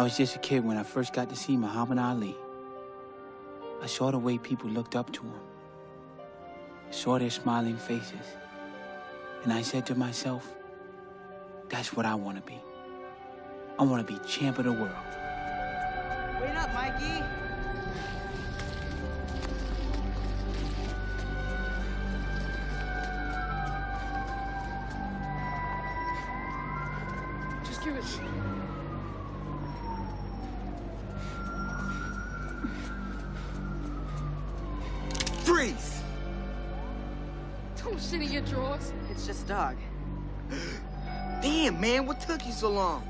I was just a kid when I first got to see Muhammad Ali. I saw the way people looked up to him. I saw their smiling faces. And I said to myself, that's what I want to be. I want to be champ of the world. Wait up, Mikey. Man,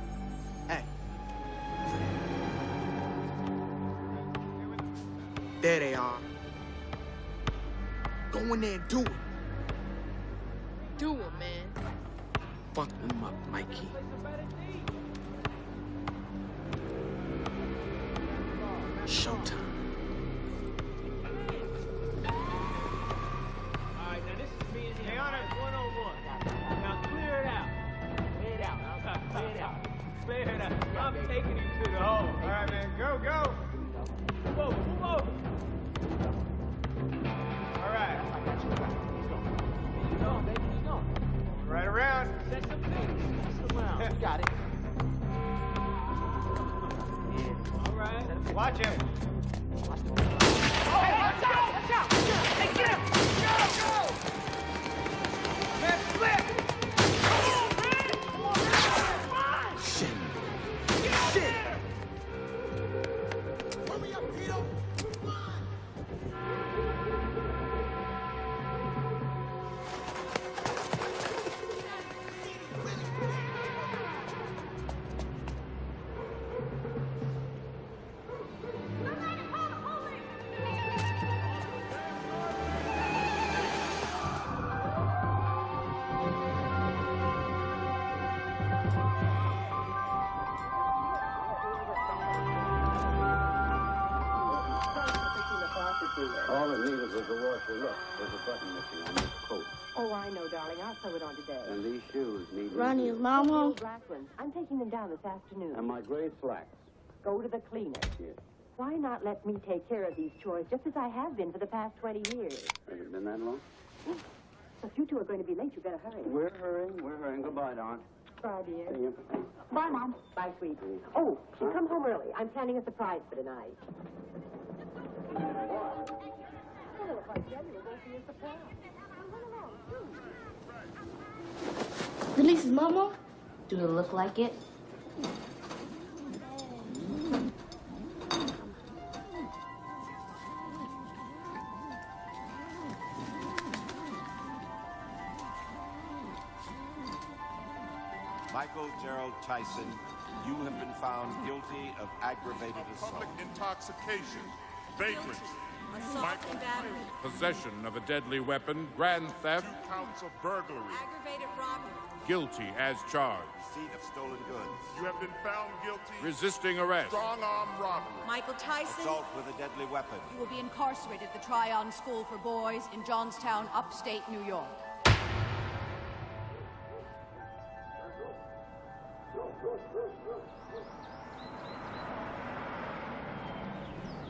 this afternoon. And my gray slacks. Go to the cleaner. Yes. Why not let me take care of these chores just as I have been for the past 20 years? Has it been that long? If you two are going to be late, you better hurry. We're hurrying. We're hurrying. Goodbye, Don. Bye, dear. See you. Bye, Mom. Bye, sweet. Oh, she'll come home early. I'm planning a surprise for tonight. Delisa's mama? Do it look like it? Michael Gerald Tyson, you have been found guilty of aggravated assault. Public intoxication, vagrancy, Michael possession of a deadly weapon, grand theft, two counts of burglary, Aggravated robbery. guilty as charged, Receipt of stolen goods. You have been found guilty, resisting arrest, Strong arm robbery. Michael Tyson. Assault with a deadly weapon. You will be incarcerated at the Tryon School for Boys in Johnstown, upstate New York.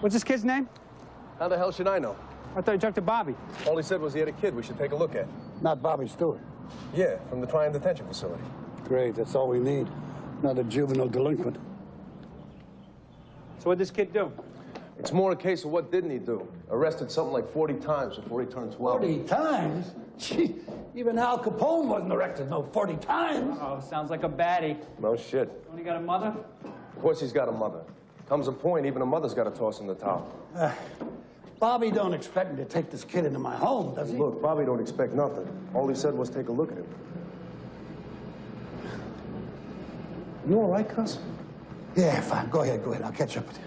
What's this kid's name? How the hell should I know? I thought you talked to Bobby. All he said was he had a kid we should take a look at. Not Bobby Stewart. Yeah, from the Tryon Detention Facility. Great, that's all we need. Another juvenile delinquent. So what'd this kid do? It's more a case of what didn't he do? Arrested something like 40 times before he turned 12. 40 times? Gee, even Al Capone wasn't arrested no 40 times. Oh, sounds like a baddie. No shit. Only got a mother? Of course he's got a mother. Comes a point, even a mother's got to toss in the towel. Ah, Bobby don't expect me to take this kid into my home, does he? Look, Bobby don't expect nothing. All he said was take a look at him. You all right, Cus? Yeah, fine. Go ahead, go ahead. I'll catch up with you.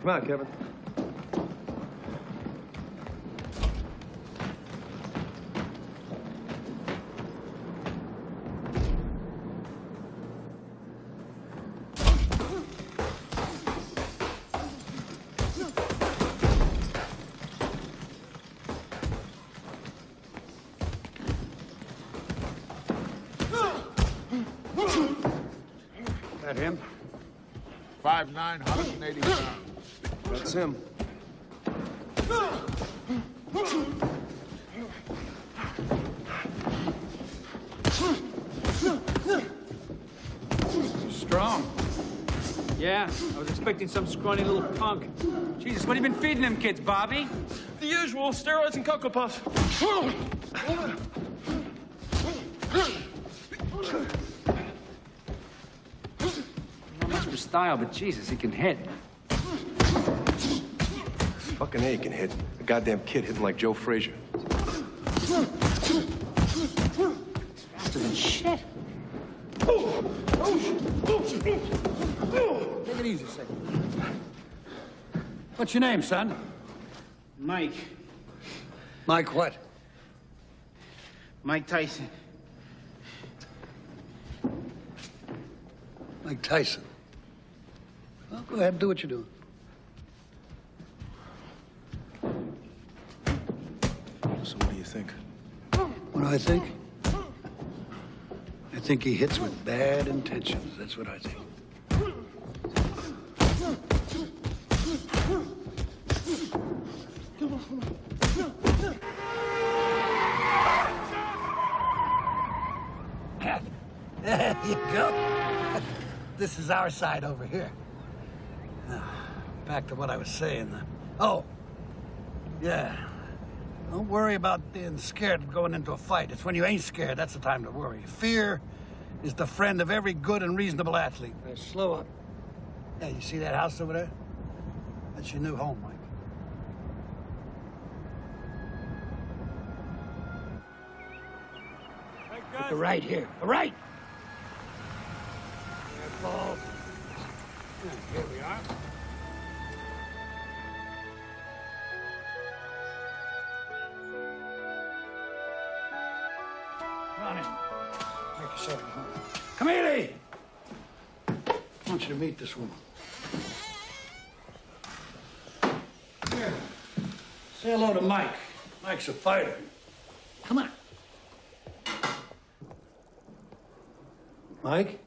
Come on, Kevin. Him. Strong. Yeah, I was expecting some scrawny little punk. Jesus, what have you been feeding them kids, Bobby? The usual steroids and Cocoa Puffs. Not much for style, but Jesus, he can hit. Fucking A can hit. A goddamn kid hitting like Joe Frazier. Faster than shit. Take it easy, a second. What's your name, son? Mike. Mike what? Mike Tyson. Mike Tyson. Well, go ahead and do what you're doing. So what do you think? What do I think? I think he hits with bad intentions. That's what I think. There you go. This is our side over here. Now, back to what I was saying. Oh, yeah. Don't worry about being scared of going into a fight. It's when you ain't scared that's the time to worry. Fear is the friend of every good and reasonable athlete. Slow up. Hey, you see that house over there? That's your new home, Mike. Right here. The right! Careful. Here we are. Make yourself at home. Come. I want you to meet this woman. Here. Say hello to Mike. Mike's a fighter. Come on. Mike,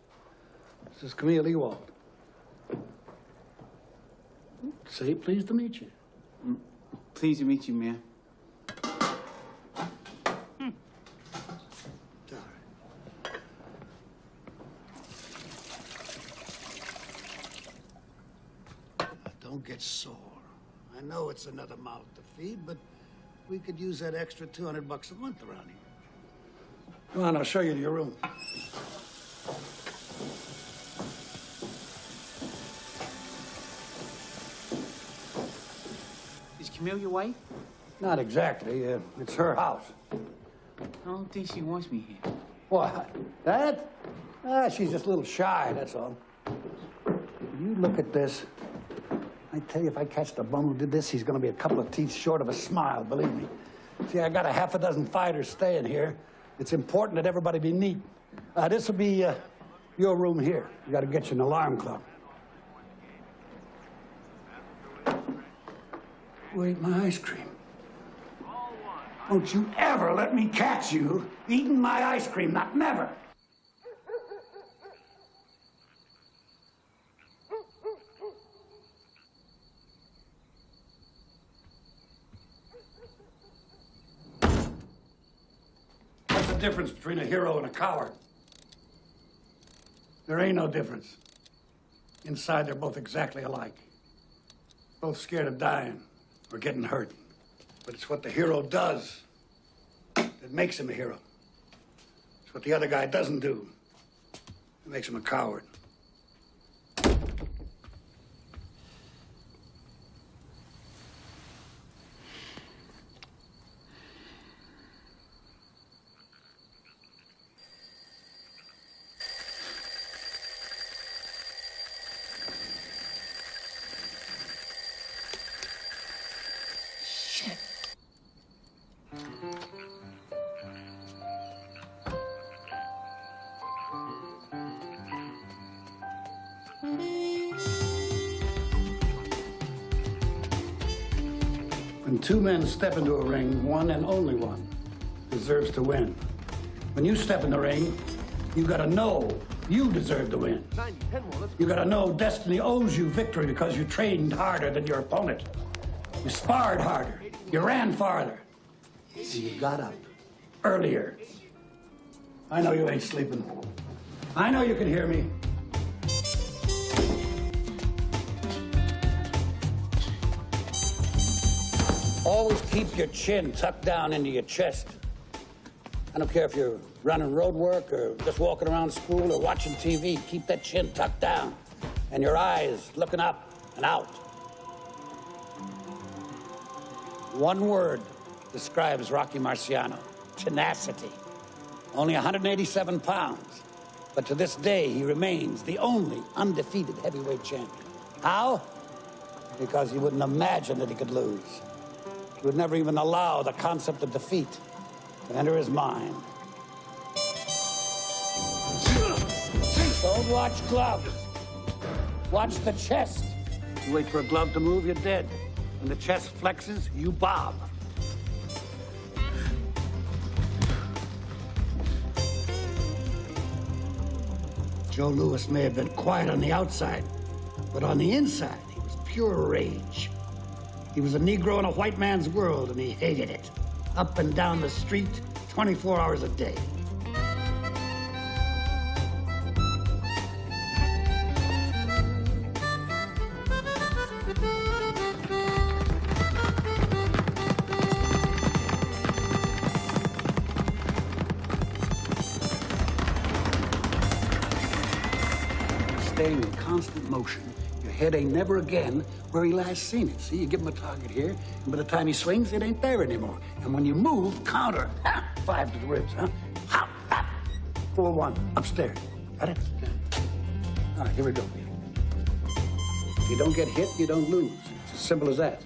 this is Camille Ewald. Say pleased to meet you. Mm, pleased to meet you, man. Don't get sore. I know it's another mouth to feed, but we could use that extra 200 bucks a month around here. Come on, I'll show you to your room. Is Camille your wife? Not exactly. Uh, it's her house. I don't think she wants me here. What? That? Ah, she's just a little shy, that's all. You look at this. I tell you, if I catch the bum who did this, he's gonna be a couple of teeth short of a smile, believe me. See, I got a half a dozen fighters staying here. It's important that everybody be neat. Uh, this will be uh, your room here. You gotta get you an alarm clock. Wait, my ice cream. Don't you ever let me catch you eating my ice cream, not never. Difference between a hero and a coward? There ain't no difference. Inside, they're both exactly alike. Both scared of dying or getting hurt. But it's what the hero does that makes him a hero. It's what the other guy doesn't do that makes him a coward. Two men step into a ring, one and only one deserves to win. When you step in the ring, You gotta know you deserve to win. You gotta know destiny owes you victory because you trained harder than your opponent. You sparred harder. You ran farther. And you got up earlier. I know you ain't sleeping. I know you can hear me. Always keep your chin tucked down into your chest. I don't care if you're running road work or just walking around school or watching TV, keep that chin tucked down and your eyes looking up and out. One word describes Rocky Marciano tenacity. Only 187 pounds, but to this day he remains the only undefeated heavyweight champion. How? Because he wouldn't imagine that he could lose. He would never even allow the concept of defeat to enter his mind. Don't watch gloves. Watch the chest. You wait for a glove to move, you're dead. When the chest flexes, you bob. Joe Louis may have been quiet on the outside, but on the inside, he was pure rage. He was a Negro in a white man's world, and he hated it. Up and down the street, 24 hours a day. Head ain't never again where he last seen it. See, you give him a target here, and by the time he swings, it ain't there anymore. And when you move, counter. Ha! Five to the ribs, huh? Four one, upstairs. Got it? All right, here we go. If you don't get hit, you don't lose. It's as simple as that.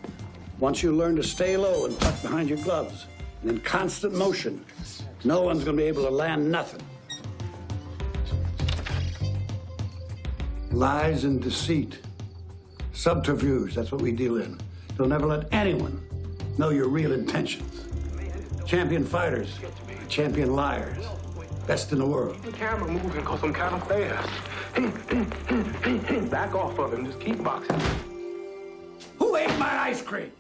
Once you learn to stay low and tuck behind your gloves, and in constant motion, no one's gonna be able to land nothing. Lies and deceit. Subterfuge, that's what we deal in. You'll never let anyone know your real intentions. Champion fighters, champion liars. Best in the world. The camera moving because I'm kind of fast. Back off of him. Just keep boxing. Who ate my ice cream?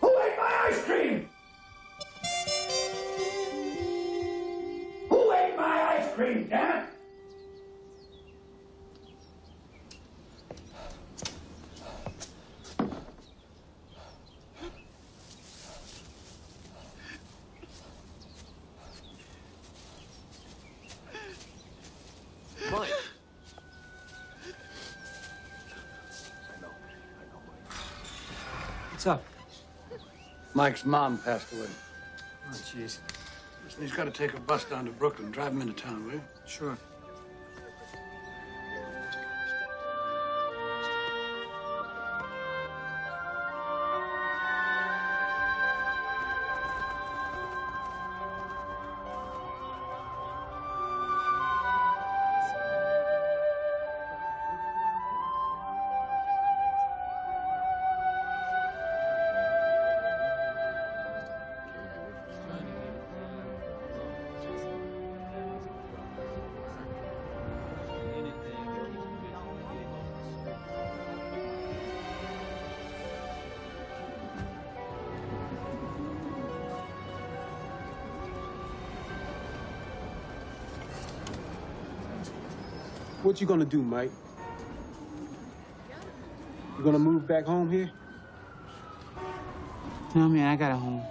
Who ate my ice cream? Who ate my ice cream, damn it? Mike's mom passed away. Oh, jeez. Listen, he's got to take a bus down to Brooklyn. Drive him into town, will you? Sure. What you gonna do, Mike? You gonna move back home here? No, man, I got a home.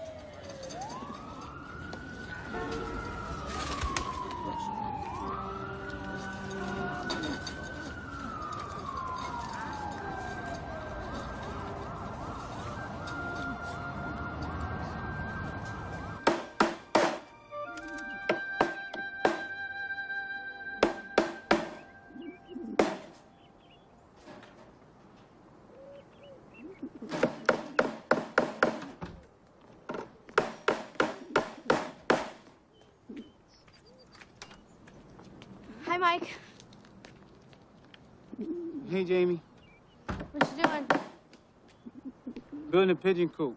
in the pigeon coop.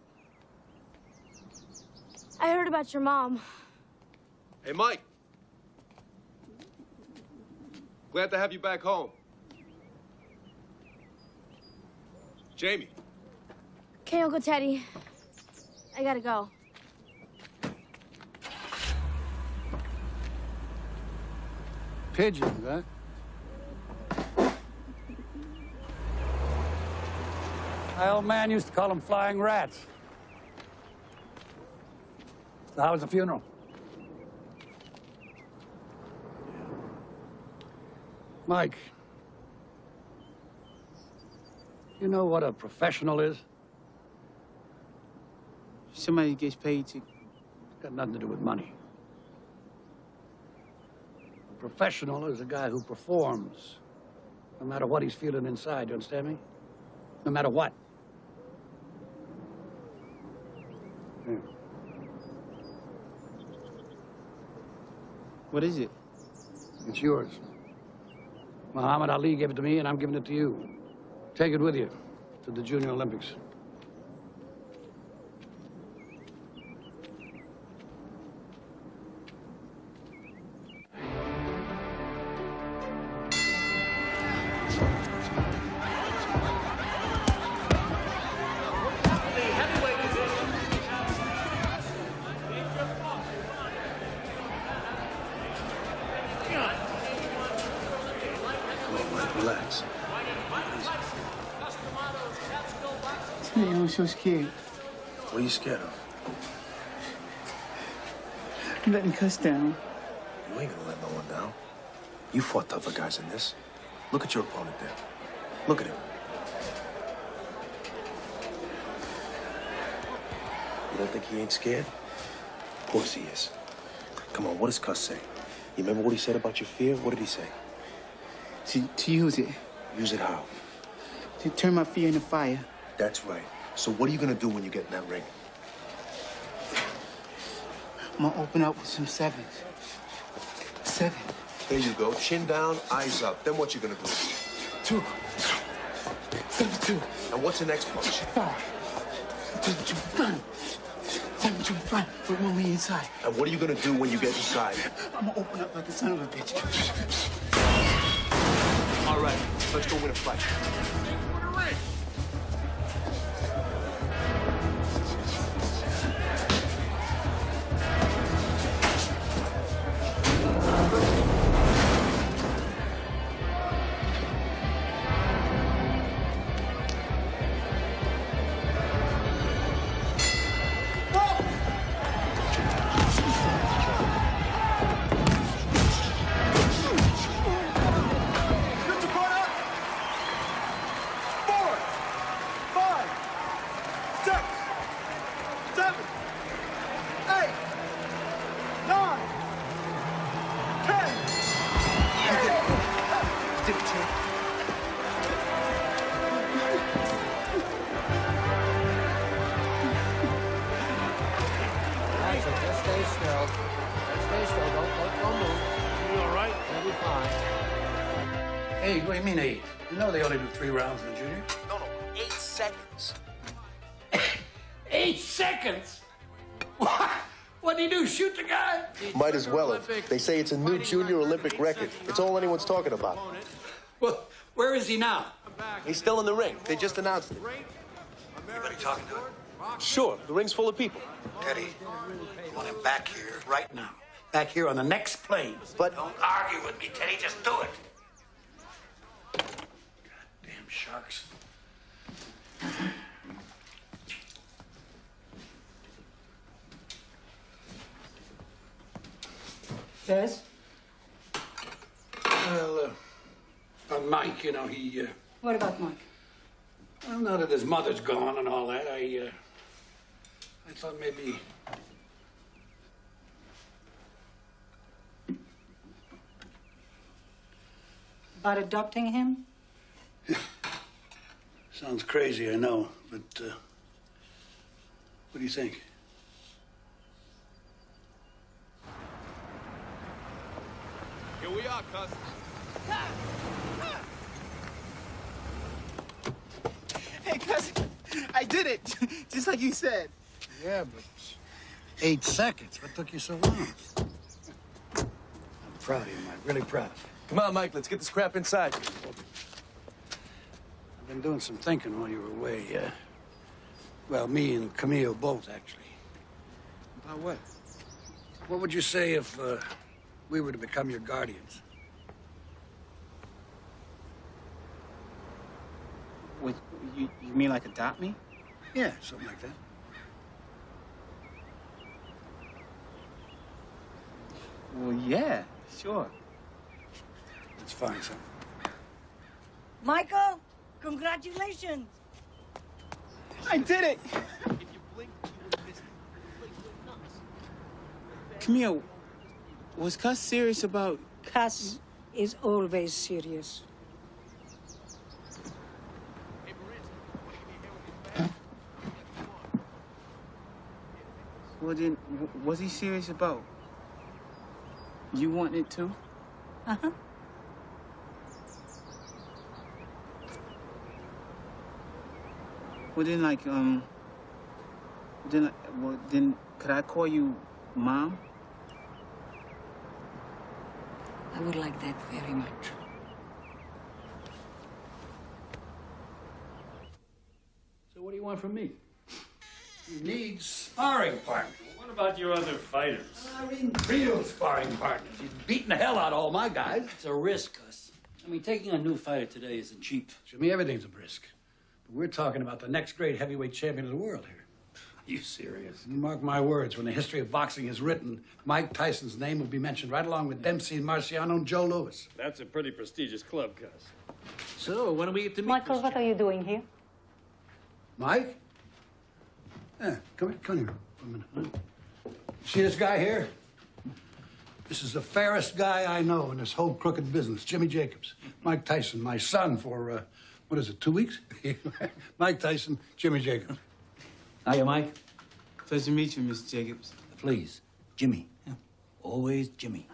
I heard about your mom. Hey, Mike. Glad to have you back home. Jamie. Okay, Uncle Teddy. I gotta go. Pigeons, huh? My old man used to call them flying rats. So how was the funeral? Mike, you know what a professional is? Somebody gets paid to. It's Got nothing to do with money. A professional is a guy who performs, no matter what he's feeling inside. You understand me? No matter what. What is it? It's yours. Muhammad Ali gave it to me, and I'm giving it to you. Take it with you to the Junior Olympics. Cus down. You ain't gonna let no one down. You fought tougher guys than this. Look at your opponent there. Look at him. You don't think he ain't scared? Of course he is. Come on, what does Cus say? You remember what he said about your fear? What did he say? To, to use it. Use it how? To turn my fear into fire. That's right. So what are you gonna do when you get in that ring? I'm gonna open up with some sevens. Seven. There you go. Chin down, eyes up. Then what you gonna do? Two. Seven, two. And what's the next punch? Five. Seven, two, one. Seven, two, one. One me inside. And what are you gonna do when you get inside? I'm gonna open up like a son of a bitch. All right, let's go win a fight. Say it's a new junior Olympic record. It's all anyone's talking about. Well, where is he now? He's still in the ring. They just announced it. Anybody talking to him? Sure, the ring's full of people. Teddy, I want him back here right now. Back here on the next plane. But Don't argue with me, Teddy. Just do it. Damn sharks. Yes? Well, uh, uh, Mike, you know, he, uh, What about Mike? well, now that his mother's gone and all that, I, uh, I thought maybe. About adopting him? Sounds crazy, I know, but, uh, what do you think? Here we are, Cus. Hey, cousin, I did it, just like you said. Yeah, but eight seconds. What took you so long? I'm proud of you, Mike. Really proud. Come on, Mike, let's get this crap inside. I've been doing some thinking while you were away. Uh, well, me and Camille both, actually. About what? What would you say if uh, we were to become your guardians? What, you, you mean like adopt me? Yeah, something like that. Well, yeah, sure. That's fine, son. Michael, congratulations. I did it! Camille, was Cus serious about... Cus is always serious. Well, then, was he serious about you wanting it too? Uh-huh. Well, then, like, um, then, well, then, could I call you mom? I would like that very much. So what do you want from me? You need sparring partners. What about your other fighters? I mean, real sparring partners. He's beating the hell out of all my guys. It's a risk, Gus. I mean, taking a new fighter today isn't cheap. Jimmy, everything's a risk. But we're talking about the next great heavyweight champion of the world here. Are you serious? You mark my words, when the history of boxing is written, Mike Tyson's name will be mentioned right along with Dempsey and Marciano and Joe Louis. That's a pretty prestigious club, Gus. So, when do we get to meet Michael, what are you doing here? Mike? Yeah, come here, come here for a minute. huh? See this guy here? This is the fairest guy I know in this whole crooked business, Jimmy Jacobs. Mike Tyson, my son for, uh, what is it, two weeks? Mike Tyson, Jimmy Jacobs. Hiya, Mike. Pleasure to meet you, Mr. Jacobs. Please, Jimmy. Always Jimmy.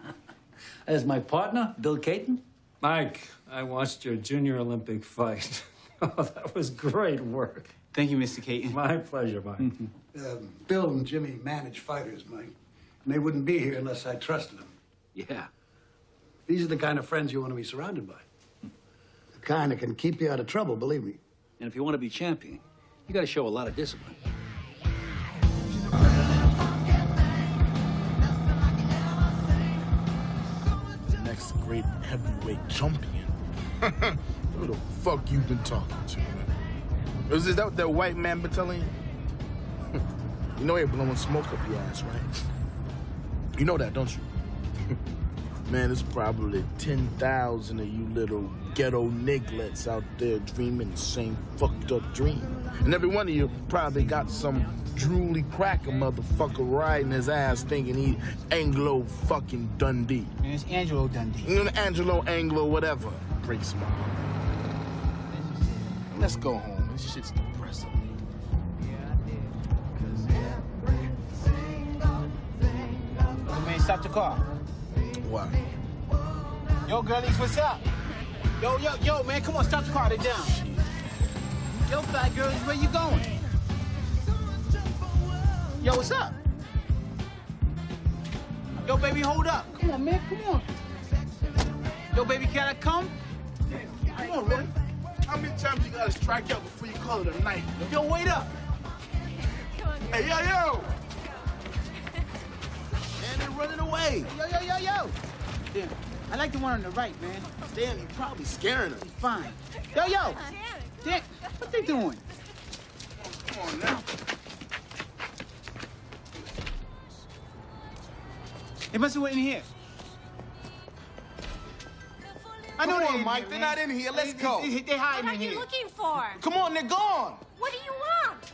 As my partner, Bill Cayton. Mike, I watched your junior Olympic fight. oh, that was great work. Thank you, Mr. Cayton. My pleasure, Mike. Um, Bill and Jimmy manage fighters, Mike. And they wouldn't be here unless I trusted them. Yeah. These are the kind of friends you want to be surrounded by. The kind that can keep you out of trouble, believe me. And if you want to be champion, you got to show a lot of discipline. Great heavyweight champion. Who the fuck you been talking to, man? Is that that white man been telling you? you know he blowing smoke up your ass, right? You know that, don't you? man, there's probably 10,000 of you little ghetto nigglets out there dreaming the same fucked up dream. And every one of you probably got some drooly cracker motherfucker riding his ass thinking he Anglo fucking Dundee. And it's Angelo Dundee. You know, Angelo, Anglo, whatever. Break smile. Let's go home. This shit's depressing. Hey, man, stop the car. Why? Yo, girlies, what's up? Yo, yo, yo, man, come on, stop the car. They're down. Yo, fat girlies, where you going? Yo, what's up? Yo, baby, hold up. Come on, man, come on. Yo, baby, can I come? Come on, man. How many times you gotta strike out before you call it a night? Yo, wait up. Hey, yo, yo! and they're running away. Yo, yo, yo, yo. Damn, I like the one on the right, man. Damn, you probably scaring them. He's fine. Yo, yo. Damn, what they doing? Come on now. They must have went in here. I know Come they're on, in Mike, here, they're man. not in here. Let's They- go. They, they hiding What are in you here. looking for? Come on, they're gone. What do you want?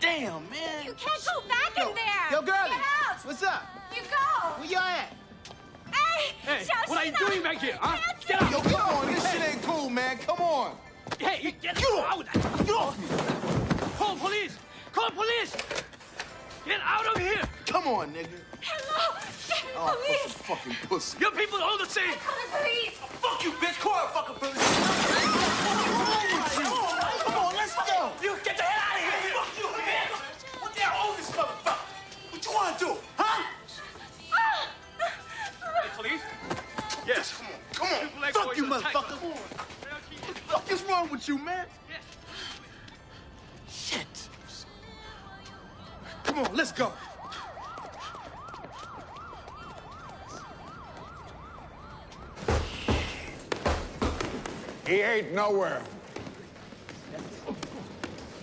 Damn, man. You can't go back in there. Yo, girlie. Get out. What's up? You go. Where y'all at? Hey, Hey, what are you doing back here, huh? Get Get out! Yo, come on. This shit ain't cool, man. Come on. Hey, you get out! Get off me. Call police! Call police! Get out of here! Come on, nigga. Hello. Oh, Police. fucking pussy. Your people are all the same! Call the police. Oh, fuck you, bitch. Call that fucking police. Come on, let's go. You get the hell out of here! Fuck you, man. What the hell own this motherfucker? What you want to do, huh? Police? Yes. Come on. Come on. Fuck you, motherfucker. What the fuck is wrong with you, man? Shit. Come on, let's go. He ain't nowhere.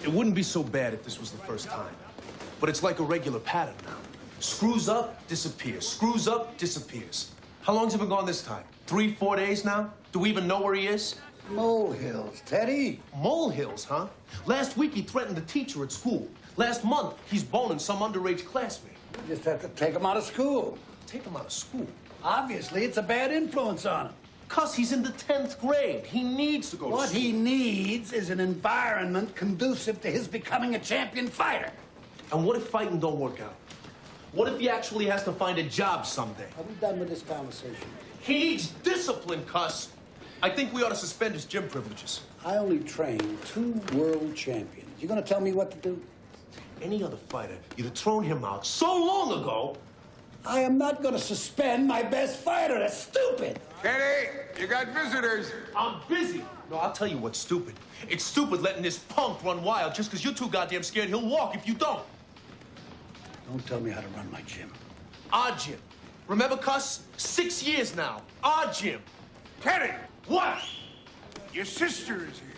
It wouldn't be so bad if this was the first time. But it's like a regular pattern now. Screws up, disappears. Screws up, disappears. How long's it been gone this time? Three, four days now? Do we even know where he is? Molehills, Teddy. Molehills, huh? Last week he threatened the teacher at school. Last month he's boning some underage classmate. You just have to take him out of school. Take him out of school? Obviously, it's a bad influence on him. Cuz he's in the 10th grade. He needs to go What to school. he needs is an environment conducive to his becoming a champion fighter. And what if fighting don't work out? What if he actually has to find a job someday? Are we done with this conversation? He needs discipline, Cus. I think we ought to suspend his gym privileges. I only trained two world champions. You're gonna tell me what to do? Any other fighter, you'd have thrown him out so long ago. I am not gonna suspend my best fighter. That's stupid. Teddy, you got visitors. I'm busy. No, I'll tell you what's stupid. It's stupid letting this punk run wild just because you're too goddamn scared he'll walk if you don't. Don't tell me how to run my gym. Our gym. Remember, Cus? Six years now. Our gym. Teddy, What? your sister is here.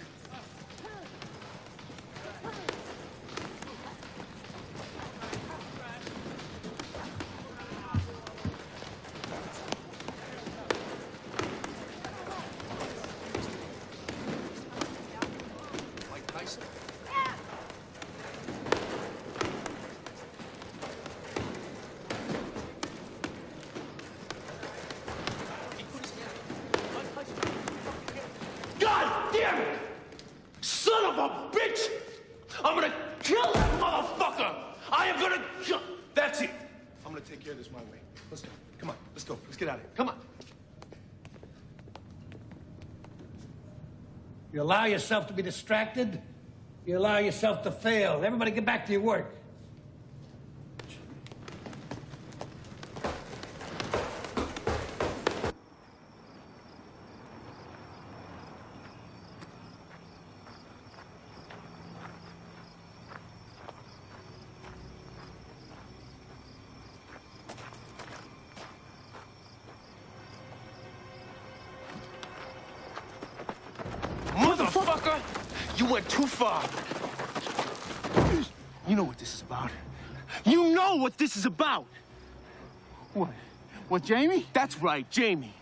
Allow yourself to be distracted, you allow yourself to fail. Everybody get back to your work. Motherfucker! You went too far. You know what this is about. You know what this is about. What? What, Jamie? That's right, Jamie.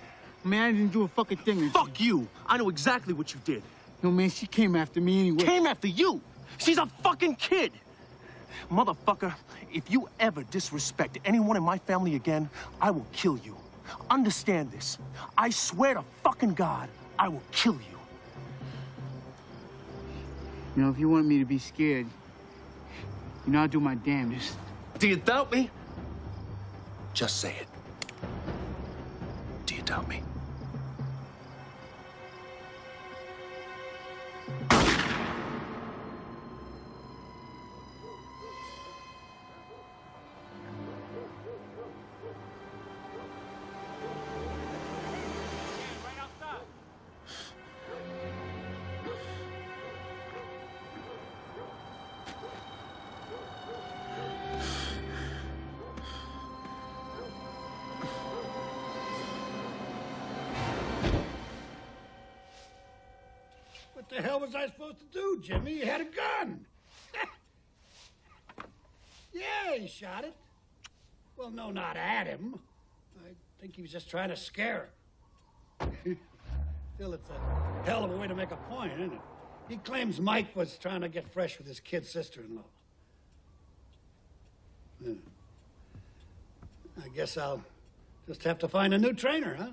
Man, I didn't do a fucking thing. Fuck you. I know exactly what you did. No, man, she came after me anyway. Came after you. She's a fucking kid. Motherfucker, if you ever disrespect anyone in my family again, I will kill you. Understand this. I swear to fucking God, I will kill you. You know, if you want me to be scared, you know, I'll do my damnedest. Do you doubt me? Just say it. Doubt me? Was I supposed to do, Jimmy? He had a gun. yeah, he shot it. Well, no, not at him. I think he was just trying to scare him. Still, it's a hell of a way to make a point, isn't it? He claims Mike was trying to get fresh with his kid sister-in-law. Yeah. I guess I'll just have to find a new trainer, huh?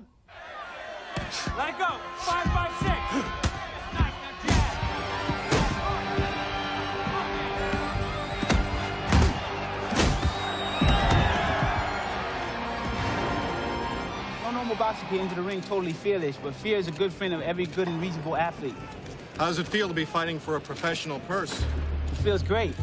Let go. Five, five, six. normal boxer can into the ring totally fearless, but fear is a good friend of every good and reasonable athlete. How does it feel to be fighting for a professional purse? It feels great.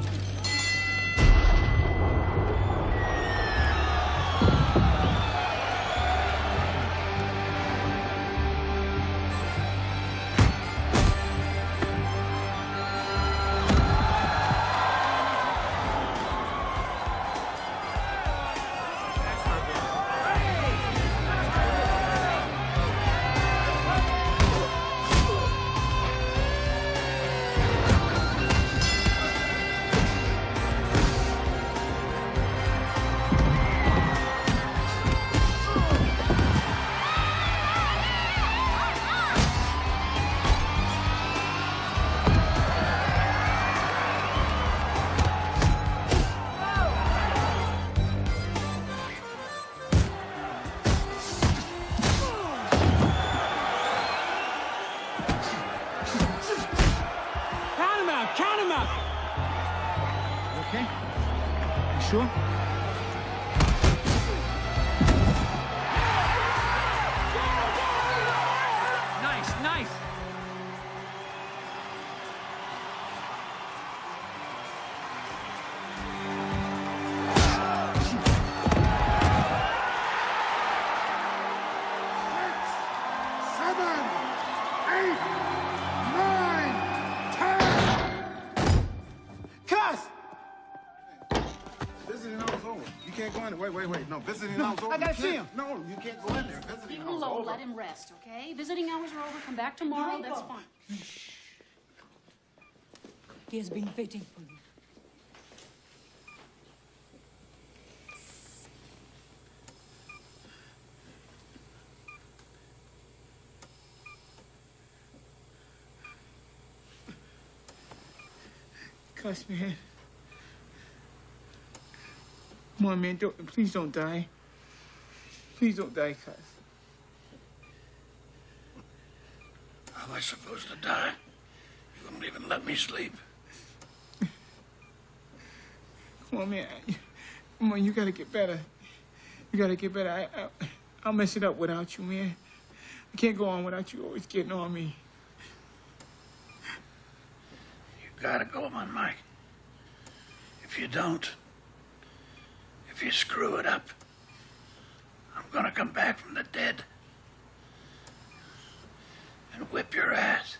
Visiting hours over. I gotta see can't- No, you can't go in there. Visiting Leave him hours alone. over. Let him rest, okay? Visiting hours are over. Come back tomorrow. That's fine. He has been waiting for you. Cus, man. Come on, man. Don't, please don't die. Please don't die, Cus. How am I supposed to die? You wouldn't even let me sleep. Come on, man. Come on, you gotta get better. You gotta get better. I, I, I'll mess it up without you, man. I can't go on without you always getting on me. You gotta go on, Mike. If you don't, if you screw it up, I'm gonna come back from the dead and whip your ass.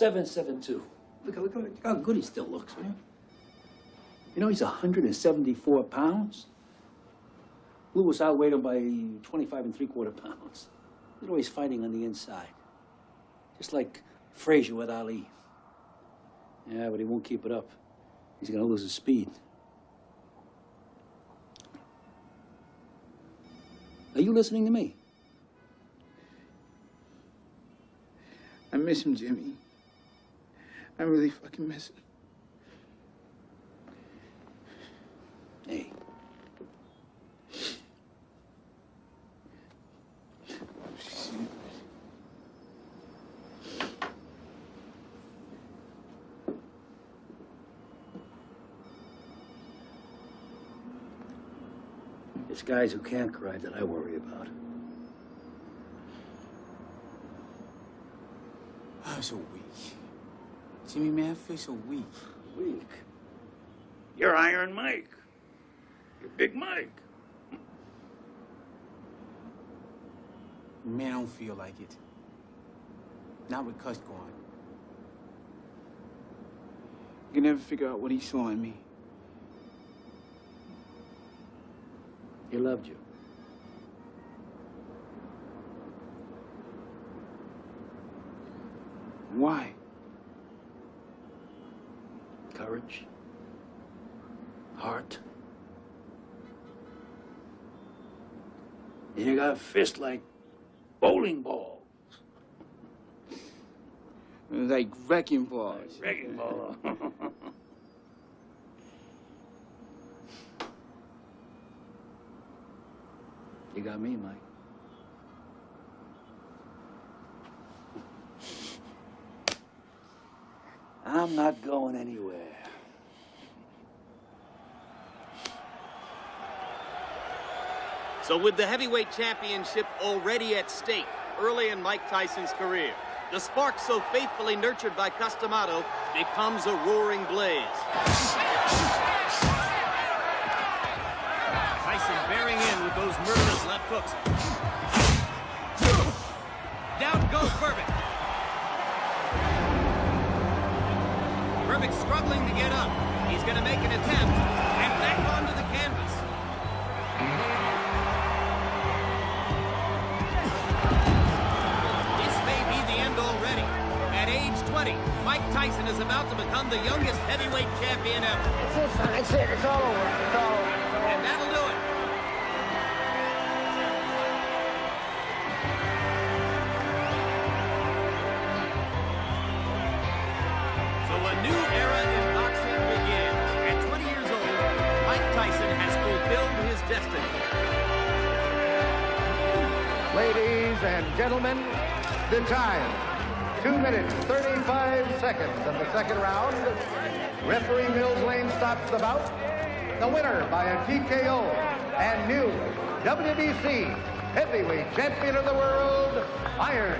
Seven seven two. Look, look, look how good he still looks, man. You know he's 174 pounds. Louis outweighed him by 25 and three quarter pounds. He's always fighting on the inside, just like Frazier with Ali. Yeah, but he won't keep it up. He's gonna lose his speed. Are you listening to me? I miss him, Jimmy. I really fucking miss him. Hey. It's guys who can't cry that I worry about. I'm so weak. Jimmy, man, I feel so weak. Weak? You're Iron Mike. You're Big Mike. Man, I don't feel like it. Not with Cus gone. You can never figure out what he saw in me. He loved you. Why? Courage. Heart. You got a fist like bowling balls. Like wrecking balls. Wrecking ball. you got me, Mike. I'm not going anywhere. So with the heavyweight championship already at stake early in Mike Tyson's career, the spark so faithfully nurtured by Cus D'Amato becomes a roaring blaze. Tyson bearing in with those murderous left hooks. Down goes Berbick. Berbick struggling to get up. He's going to make an attempt and back onto the canvas. 20, Mike Tyson is about to become the youngest heavyweight champion ever. That's it, son. That's it. It's all over. It's all over. And that'll do it. So a new era in boxing begins. At 20 years old, Mike Tyson has fulfilled his destiny. Ladies and gentlemen, the time. Two minutes, 35 seconds of the second round. Referee Mills Lane stops the bout. The winner by a TKO and new WBC heavyweight champion of the world, Iron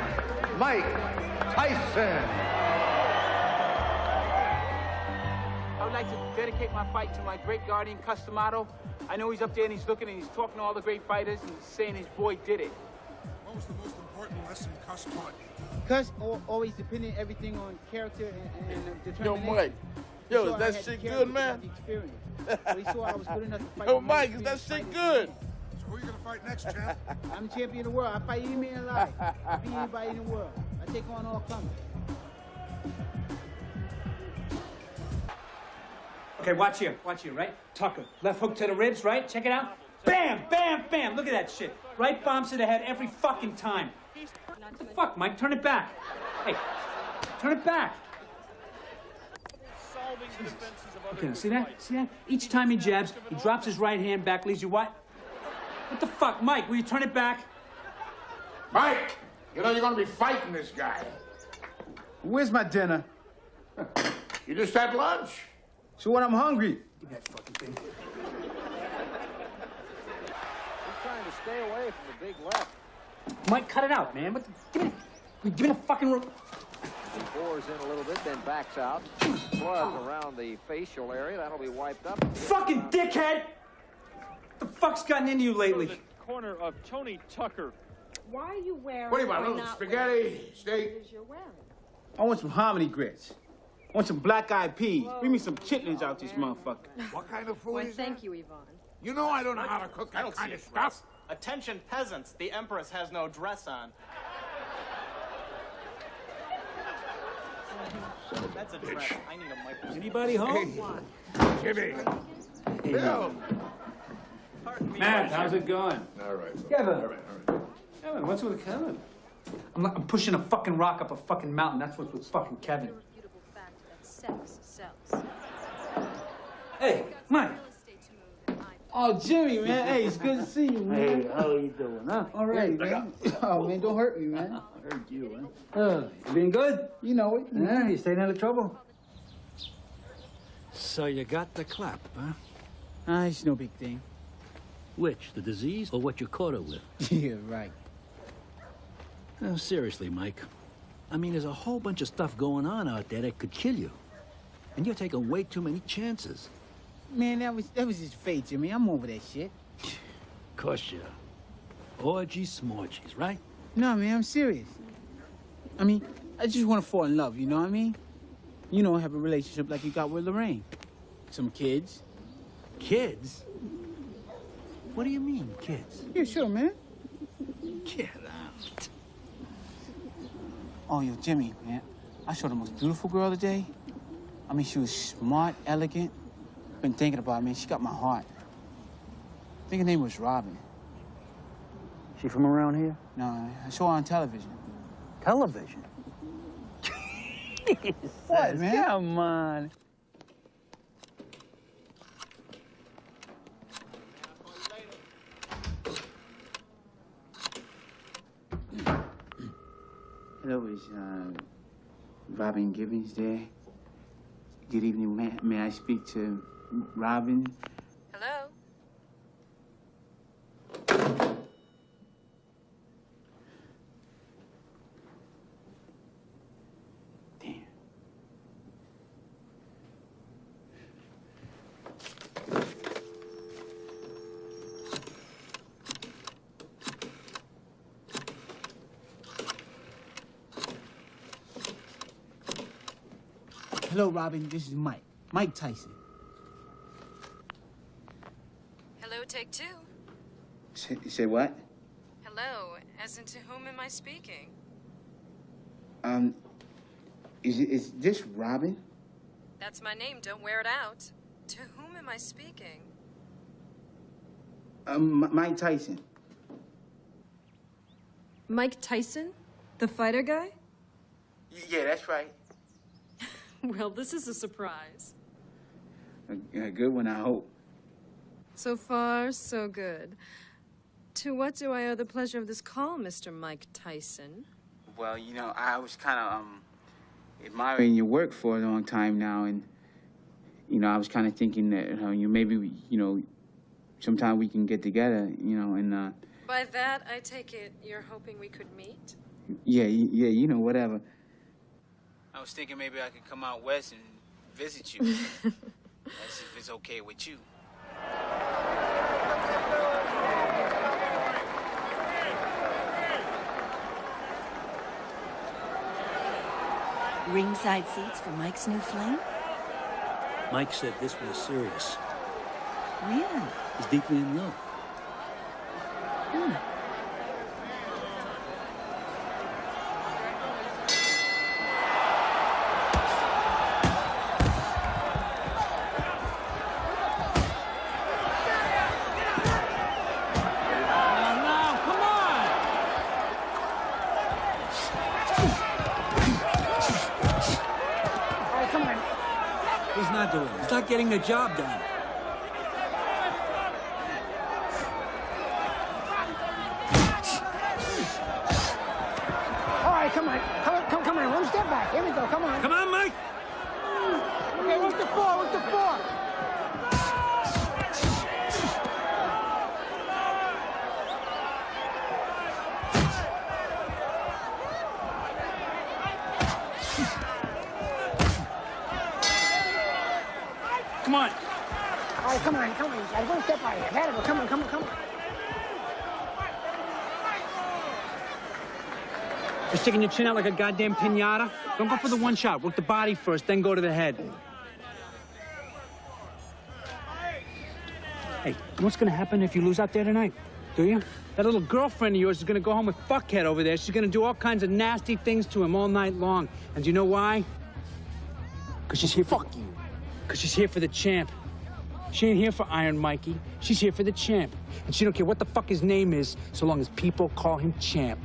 Mike Tyson. I would like to dedicate my fight to my great guardian, Cus D'Amato. I know he's up there and he's looking and he's talking to all the great fighters and saying his boy did it. What was the most important lesson Cus taught you? Cus always depending everything on character and, and Yo. Mike. Yo, is that shit good, man? the experience. So he saw I was good enough to fight. Yo, Mike, is that shit fighter. good? So who are you gonna fight next, champ? I'm champion of the world. I fight any man alive. I beat anybody in the world. I take on all comers. Okay, watch here. Watch here, right? Tucker. Left hook to the ribs, right? Check it out. Bam, bam, bam. Look at that shit. Right bombs to the head every fucking time. What the fuck, Mike? Turn it back. Hey, turn it back. Okay, see that? See that? Each time he jabs, he drops his right hand back, leaves you what? What the fuck, Mike? Will you turn it back? Mike, you know you're gonna be fighting this guy. Where's my dinner? You just had lunch. So when I'm hungry. Give me that fucking thing. He's trying to stay away from the big left. Mike, cut it out, man. What the, give me, give me the fucking. ro- Bores in a little bit, then backs out. Blood around the facial area. That'll be wiped up. Fucking dickhead! The fuck's gotten into you lately? corner of Tony Tucker. Why are you wearing What do you want, little spaghetti, wearing steak? what you're wearing? I want some hominy grits. I want some black eyed peas. Bring me some chitlins out oh, this motherfucker. What kind of food Why, is that? thank you, Yvonne. You know I don't know how to cook that kind of stuff. Attention peasants, the Empress has no dress on. That's a dress. I need a microscope. Anybody home? Jimmy. Hey, Bill. Matt, how's it going? All right. Kevin. All right, all right. Kevin, what's with Kevin? I'm, I'm pushing a fucking rock up a fucking mountain. That's what's with fucking Kevin. Hey, Mike. Oh, Jimmy, man. Hey, it's good to see you, man. Hey, how you doing, huh? All right, man. Oh, man, don't hurt me, man. I heard you, huh? Uh, you been good? You know it. Yeah, you staying out of trouble? So you got the clap, huh? Ah, it's no big thing. Which, the disease or what you caught it with? Yeah, right. No, seriously, Mike. I mean, there's a whole bunch of stuff going on out there that could kill you. And you're taking way too many chances. Man, that was that was just fate, Jimmy. I'm over that shit. Of course you are. Orgies, smorgies, right? No, man, I'm serious. I mean, I just want to fall in love, you know what I mean? You know, have a relationship like you got with Lorraine. Some kids. Kids? What do you mean, kids? Yeah, sure, man. Get out. Oh, yo, Jimmy, man. I saw the most beautiful girl today. I mean, she was smart, elegant. Been thinking about me. She got my heart. I think her name was Robin. She from around here? No, I saw her on television. Television? What, man? Come on. Hello, is uh, Robin Givens there? Good evening. May, may I speak to Robin? Hello? Hello, Robin. This is Mike. Mike Tyson. Hello, two. Say, say what? Hello, as in to whom am I speaking? Um, is, it- is this Robin? That's my name, don't wear it out. To whom am I speaking? Um, M- Mike Tyson. Mike Tyson? The fighter guy? Yeah, that's right. Well, this is a surprise. A, a good one, I hope. So far, so good. To what do I owe the pleasure of this call, Mr. Mike Tyson? Well, you know, I was kind of um admiring your work for a long time now, and you know, I was kind of thinking that uh, you maybe you know, sometime we can get together, you know, and uh, By that, I take it you're hoping we could meet? yeah, yeah, you know, whatever. I was thinking maybe I could come out west and visit you. That's if it's okay with you. Ringside seats for Mike's new flame? Mike said this was serious. Really? He's deeply in love. Hmm. Job done. Sticking your chin out like a goddamn pinata? Don't go for the one shot. Work the body first, then go to the head. Hey, what's gonna happen if you lose out there tonight? Do you? That little girlfriend of yours is gonna go home with fuckhead over there. She's gonna do all kinds of nasty things to him all night long. And do you know why? Because she's here for... Fuck you. Because she's here for the champ. She ain't here for Iron Mikey. She's here for the champ. And she don't care what the fuck his name is, so long as people call him champ.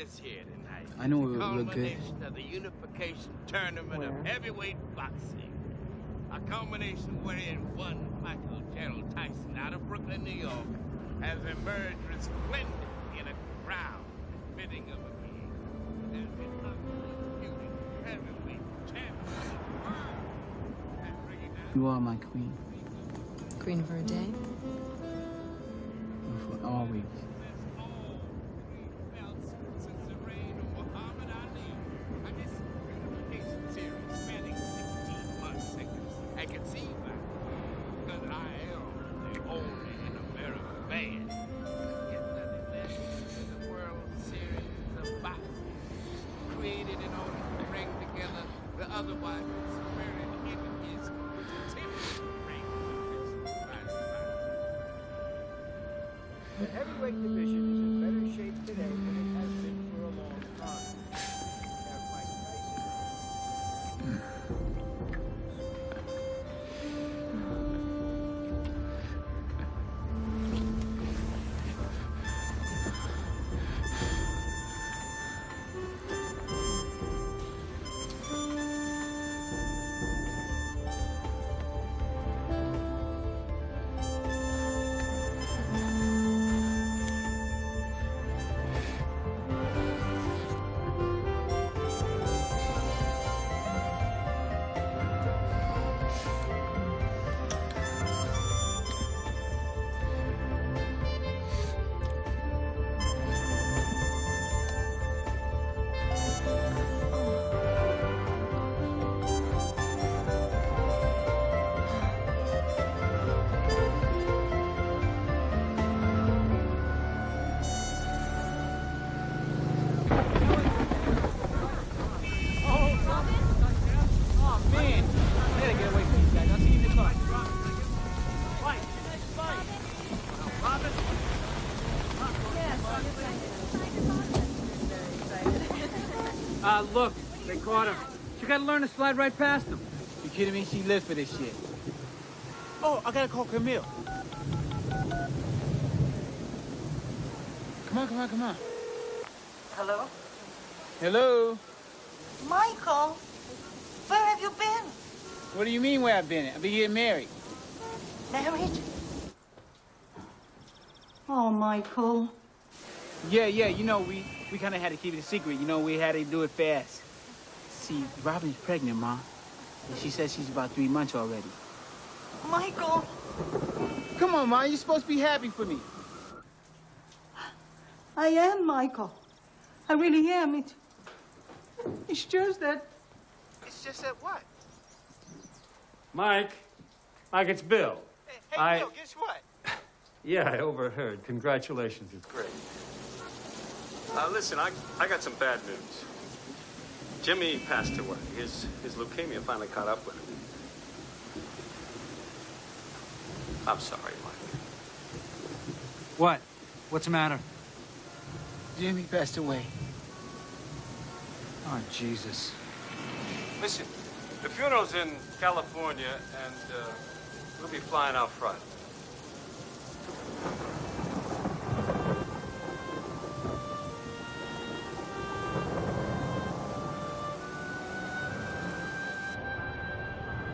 Have here tonight. I know it the would look good. culmination of the unification tournament of heavyweight boxing. A culmination wherein one Michael Gerald Tyson out of Brooklyn, New York, has emerged resplendent in a crown fitting of a king. Has been undisputed heavyweight champion of the world. And bringing down You are my queen. Queen for a day? For always. The heavyweight division is in better shape today than it has been for a long time. Look, they caught him. You gotta learn to slide right past them. You kidding me? She lived for this shit. Oh, I gotta call Camille. Come on, come on, come on. Hello? Hello? Michael, where have you been? What do you mean where I've been? I've been getting married. Married? Oh, Michael. Yeah, yeah, you know, we, we kind of had to keep it a secret. You know, we had to do it fast. See, Robin's pregnant, Ma. And she says she's about three months already. Michael. Come on, Ma, you're supposed to be happy for me. I am, Michael. I really am. It, it's just that. It's just that what? Mike, Mike, it's Bill. Hey, I- Bill, guess what? Yeah, I overheard. Congratulations. It's great. Uh, listen, I, I got some bad news. Jimmy passed away. His, his leukemia finally caught up with him. I'm sorry, Mike. What? What's the matter? Jimmy passed away. Oh, Jesus. Listen, the funeral's in California, and uh, we'll be flying out Friday.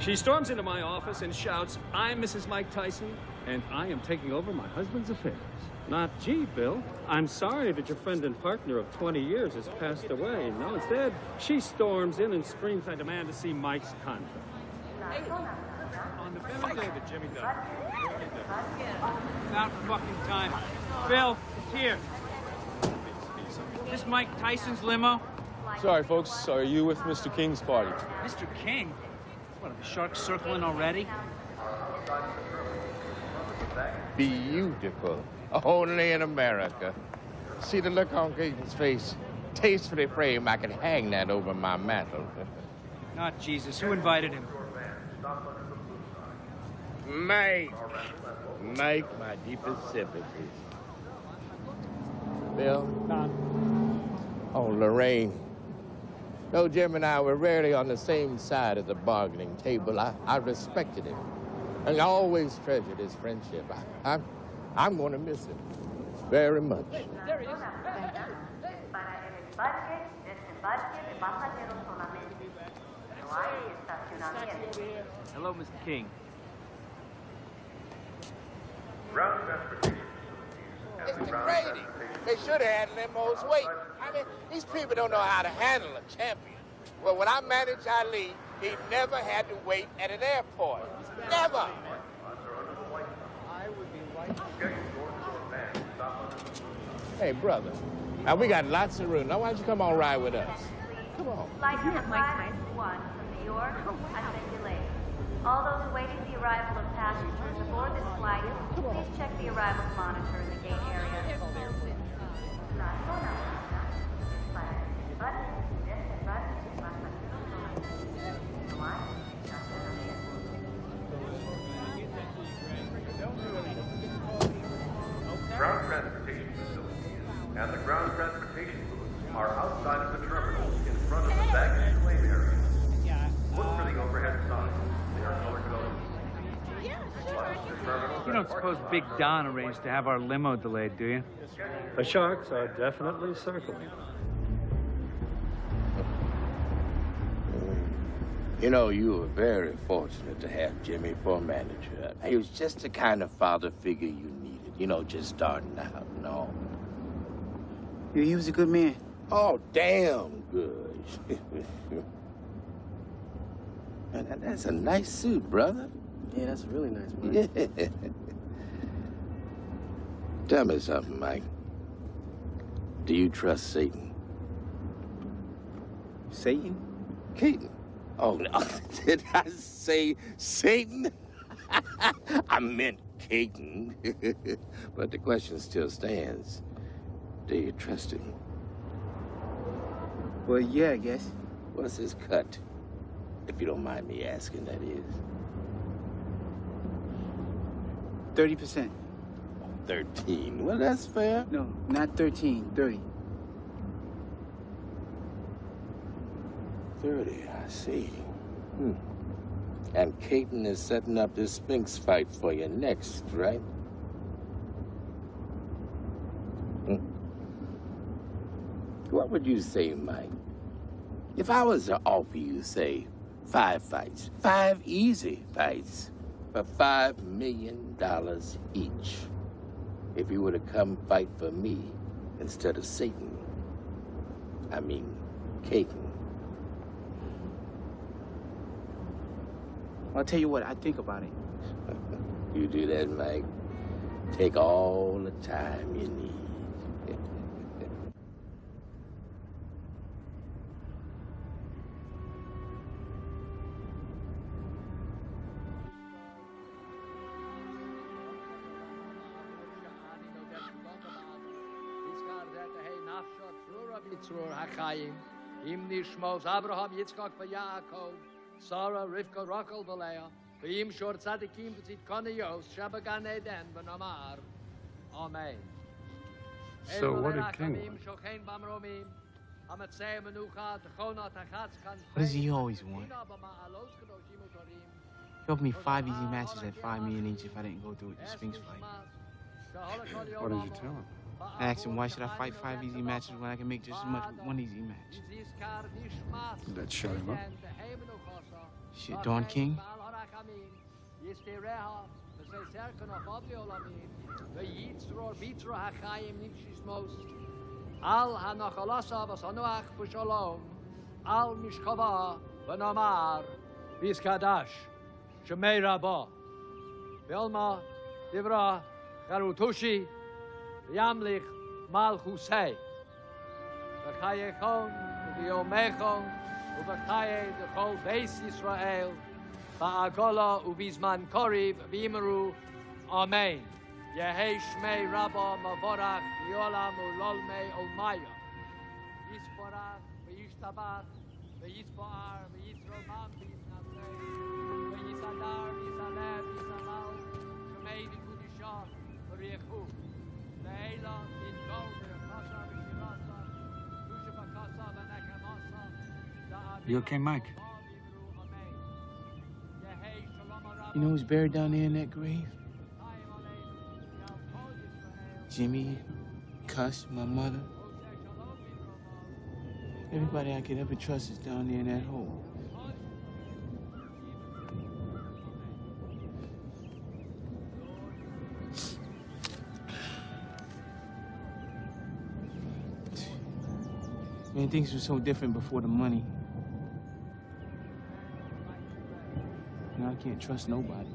She storms into my office and shouts, I'm Mrs. Mike Tyson, and I am taking over my husband's affairs. Not, gee, Bill, I'm sorry that your friend and partner of 20 years has passed away. No, instead, she storms in and screams, I demand to see Mike's contract. Hey. On the very day that Jimmy died. About fucking time. Bill, it's here. Is this Mike Tyson's limo? Sorry, folks. Are you with Mr. King's party? Mr. King? What, are the sharks circling already? Beautiful. Only in America. See the look on King's face. Tastefully framed, I could hang that over my mantle. Not Jesus. Who invited him? Mike. Mike, my deepest sympathies. Bill? Don. Oh, Lorraine. Though Jim and I were rarely on the same side of the bargaining table, I, I respected him. And I always treasured his friendship. I, I'm, I'm going to miss him very much. There he is. Hello, Mr. King. Ground transportation Mr. degrading. they should have had limos wait. I mean, these people don't know how to handle a champion. Well, when I managed Ali, he never had to wait at an airport. Never. Hey, brother. Now, we got lots of room. Now, why don't you come on ride with us? Come on. Flight 561 from New York oh, been delayed. All those awaiting the arrival of passengers aboard this flight, please check the arrivals monitor in the gate area. Ground don't suppose Big Don arranged to have our limo delayed, do you? The sharks are definitely circling. You know, you were very fortunate to have Jimmy for a manager. He was just the kind of father figure you needed, you know, just starting out and all. Yeah, he was a good man. Oh, damn good. Man, that's a nice suit, brother. Yeah, that's a really nice one. Yeah. Tell me something, Mike. Do you trust Satan? Satan? Cayton. Oh, no. Did I say Satan? I meant Cayton. but the question still stands. Do you trust him? Well, yeah, I guess. What's his cut? If you don't mind me asking, that is. 30%. 13. Well, that's fair. No, not 13, 30. 30, I see. Hmm. And Cayton is setting up this Spinks fight for you next, right? Hmm. What would you say, Mike? If I was to offer you, say, five fights, five easy fights, for five million dollars each, if you were to come fight for me instead of Satan, I mean, Cayton. I'll tell you what, I think about it. You do that, Mike. Take all the time you need. Yitzror HaChaim, Im Nishmos Abraham, Yitzchak, Yaakov, Sarah, Rivka, Rachel, Valea, V'im Shor Tzadikim, V'tzit Kone Yos, Shabagan Eden, V'nomar. Amen. So what did King want? Shochein Bamromim, Amatzei Menucha, Techona, Tachatzkan, What does he always want? He offered me five easy matches at five million each if I didn't go through with the Spinks fight. What did you tell him? I asked him, why should I fight five easy matches when I can make just as much with one easy match? Did that shut him up? Shit, Don King? Al hanachalasa v'sanuach b'shalom, al mishkava v'nomar, v'izkadash, shemei rabba, v'elma divra charutushi, v'yamlich malchusei, v'chayechon, v'yomechon, ובחיי לכל בייס ישראל, בעגולה ובזמן קריב וימרו אמן. יהי שמי רבו מבורך לעולם ולעולמי עולמיה. יסבורך וישתבח ויסבוער ויתרומם ויתנשא ויסדר ויסלב ויסלל שמי דקודשו וריחו. you okay, Mike? You know who's buried down there in that grave? Jimmy, Cus, my mother. Everybody I could ever trust is down there in that hole. Man, things were so different before the money. Now I can't trust nobody.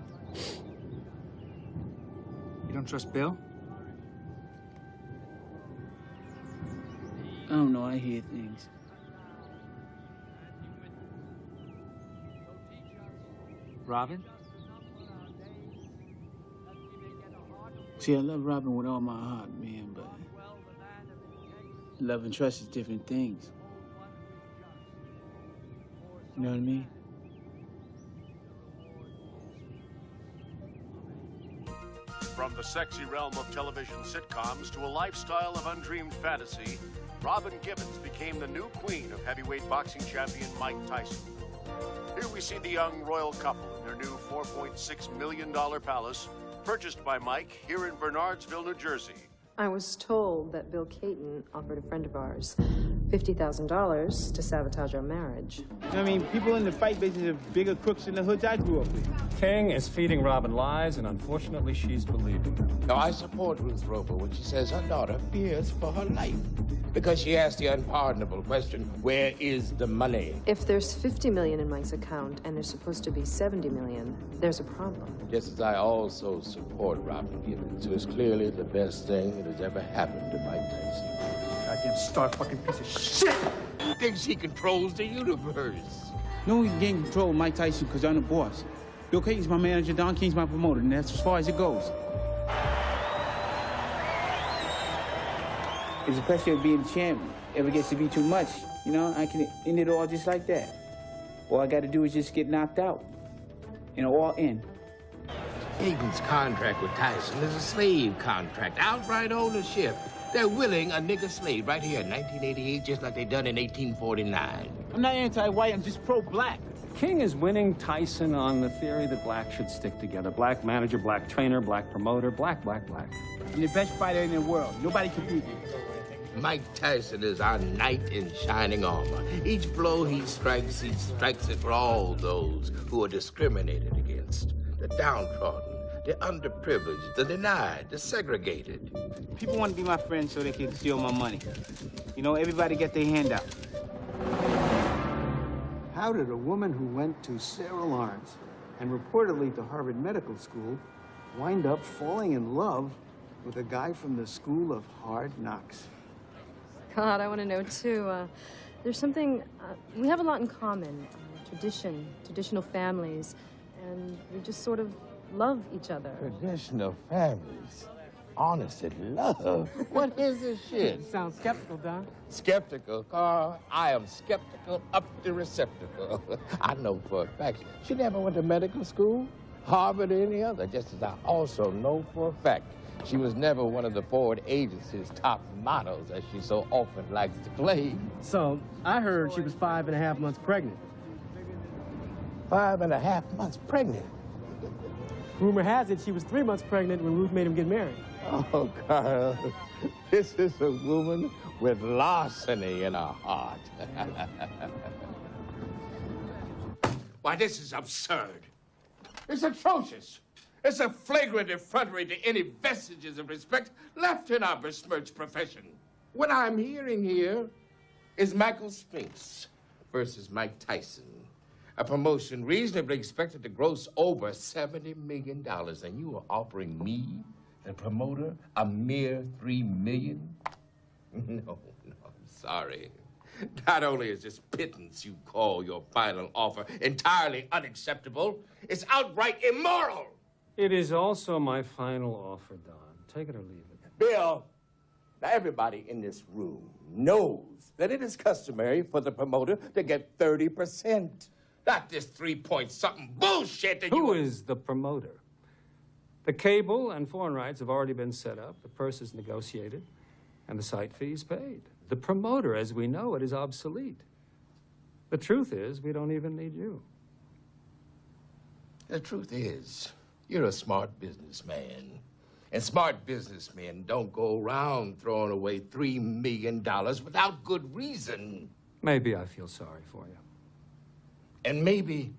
You don't trust Bill? I don't know, I hear things. Robin? See, I love Robin with all my heart, man, but love and trust is different things. You know what I mean? From the sexy realm of television sitcoms to a lifestyle of undreamed fantasy, Robin Givens became the new queen of heavyweight boxing champion Mike Tyson. Here we see the young royal couple in their new $4.6 million palace, purchased by Mike here in Bernardsville, New Jersey. I was told that Bill Cayton offered a friend of ours $50,000 to sabotage our marriage. I mean, people in the fight business are bigger crooks than the hoods I grew up with. King is feeding Robin lies, and unfortunately, she's believing. Now, I support Ruth Roper when she says her daughter fears for her life because she asked the unpardonable question, where is the money? If there's 50 million in Mike's account and there's supposed to be 70 million, there's a problem. Just as I also support Robin Givens, who is clearly the best thing that has ever happened to Mike Tyson. Goddamn star fucking piece of shit! He thinks he controls the universe. No, he can't control of Mike Tyson because I'm the boss. Bill Cayton's my manager, Don King's my promoter, and that's as far as it goes. It's the pressure of being the champion. If it gets to be too much, you know, I can end it all just like that. All I got to do is just get knocked out. You know, all in. Cayton's contract with Tyson is a slave contract, outright ownership. They're willing a nigger slave right here in 1988, just like they done in 1849. I'm not anti-white, I'm just pro-black. King is winning Tyson on the theory that black should stick together. Black manager, black trainer, black promoter, black, black, black. You're the best fighter in the world. Nobody can beat you. Mike Tyson is our knight in shining armor. Each blow he strikes, he strikes it for all those who are discriminated against. The downtrodden, the underprivileged, the denied, the segregated. People want to be my friends so they can steal my money. You know, everybody get their hand out. How did a woman who went to Sarah Lawrence and reportedly to Harvard Medical School wind up falling in love with a guy from the School of Hard Knocks? God, I want to know too. Uh, there's something, uh, we have a lot in common. Uh, tradition, traditional families, and we just sort of love each other. Traditional families. Honest and love. What is this shit? You sound skeptical, Don. Skeptical, Carl. I am skeptical up the receptacle. I know for a fact she never went to medical school, Harvard, or any other, just as I also know for a fact she was never one of the Ford agency's top models, as she so often likes to claim. So, I heard she was five and a half months pregnant. Five and a half months pregnant? Rumor has it she was three months pregnant when Ruth made him get married. Oh, Carl, this is a woman with larceny in her heart. Why, this is absurd. It's atrocious. It's a flagrant effrontery to any vestiges of respect left in our besmirched profession. What I'm hearing here is Michael Spinks versus Mike Tyson. A promotion reasonably expected to gross over $70 million, and you are offering me, the promoter, a mere 3 million? No, no, I'm sorry. Not only is this pittance you call your final offer entirely unacceptable, it's outright immoral. It is also my final offer, Don. Take it or leave it. Bill, now everybody in this room knows that it is customary for the promoter to get 30%. Not this three-point something bullshit that Who you... is the promoter? The cable and foreign rights have already been set up, the purse is negotiated, and the site fees paid. The promoter, as we know it, is obsolete. The truth is, we don't even need you. The truth is, you're a smart businessman. And smart businessmen don't go around throwing away $3 million without good reason. Maybe I feel sorry for you. And maybe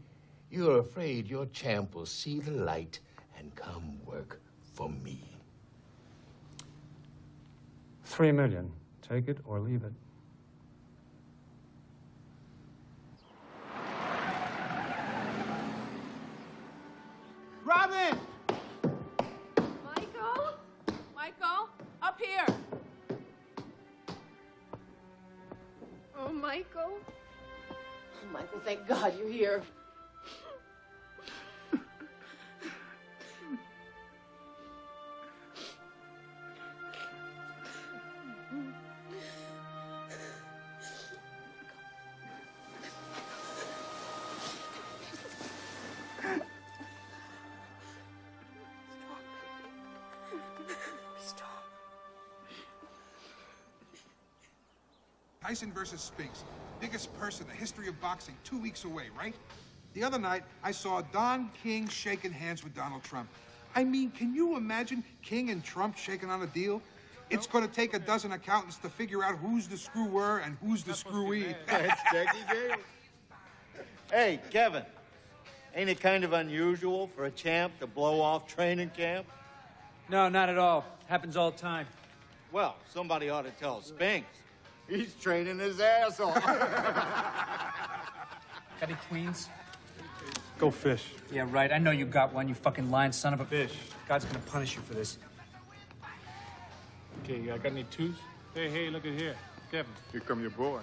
you're afraid your champ will see the light and come work for me. Three million. Take it or leave it. Robin! Michael? Michael? Up here! Oh, Michael? Michael, thank God you're here. Tyson versus Spinks. Biggest purse in the history of boxing, two weeks away, right? The other night, I saw Don King shaking hands with Donald Trump. I mean, can you imagine King and Trump shaking on a deal? It's going to take a dozen accountants to figure out who's the screwer and who's the screwee. That's Jackie Gale. Hey, Kevin, ain't it kind of unusual for a champ to blow off training camp? No, not at all. Happens all the time. Well, somebody ought to tell Spinks. He's training his ass off. Got any queens? Go fish. Yeah, right. I know you got one, you fucking lying son of a fish. God's gonna punish you for this. Okay, you got any twos? Hey, hey, look at here. Kevin. Here come your boy.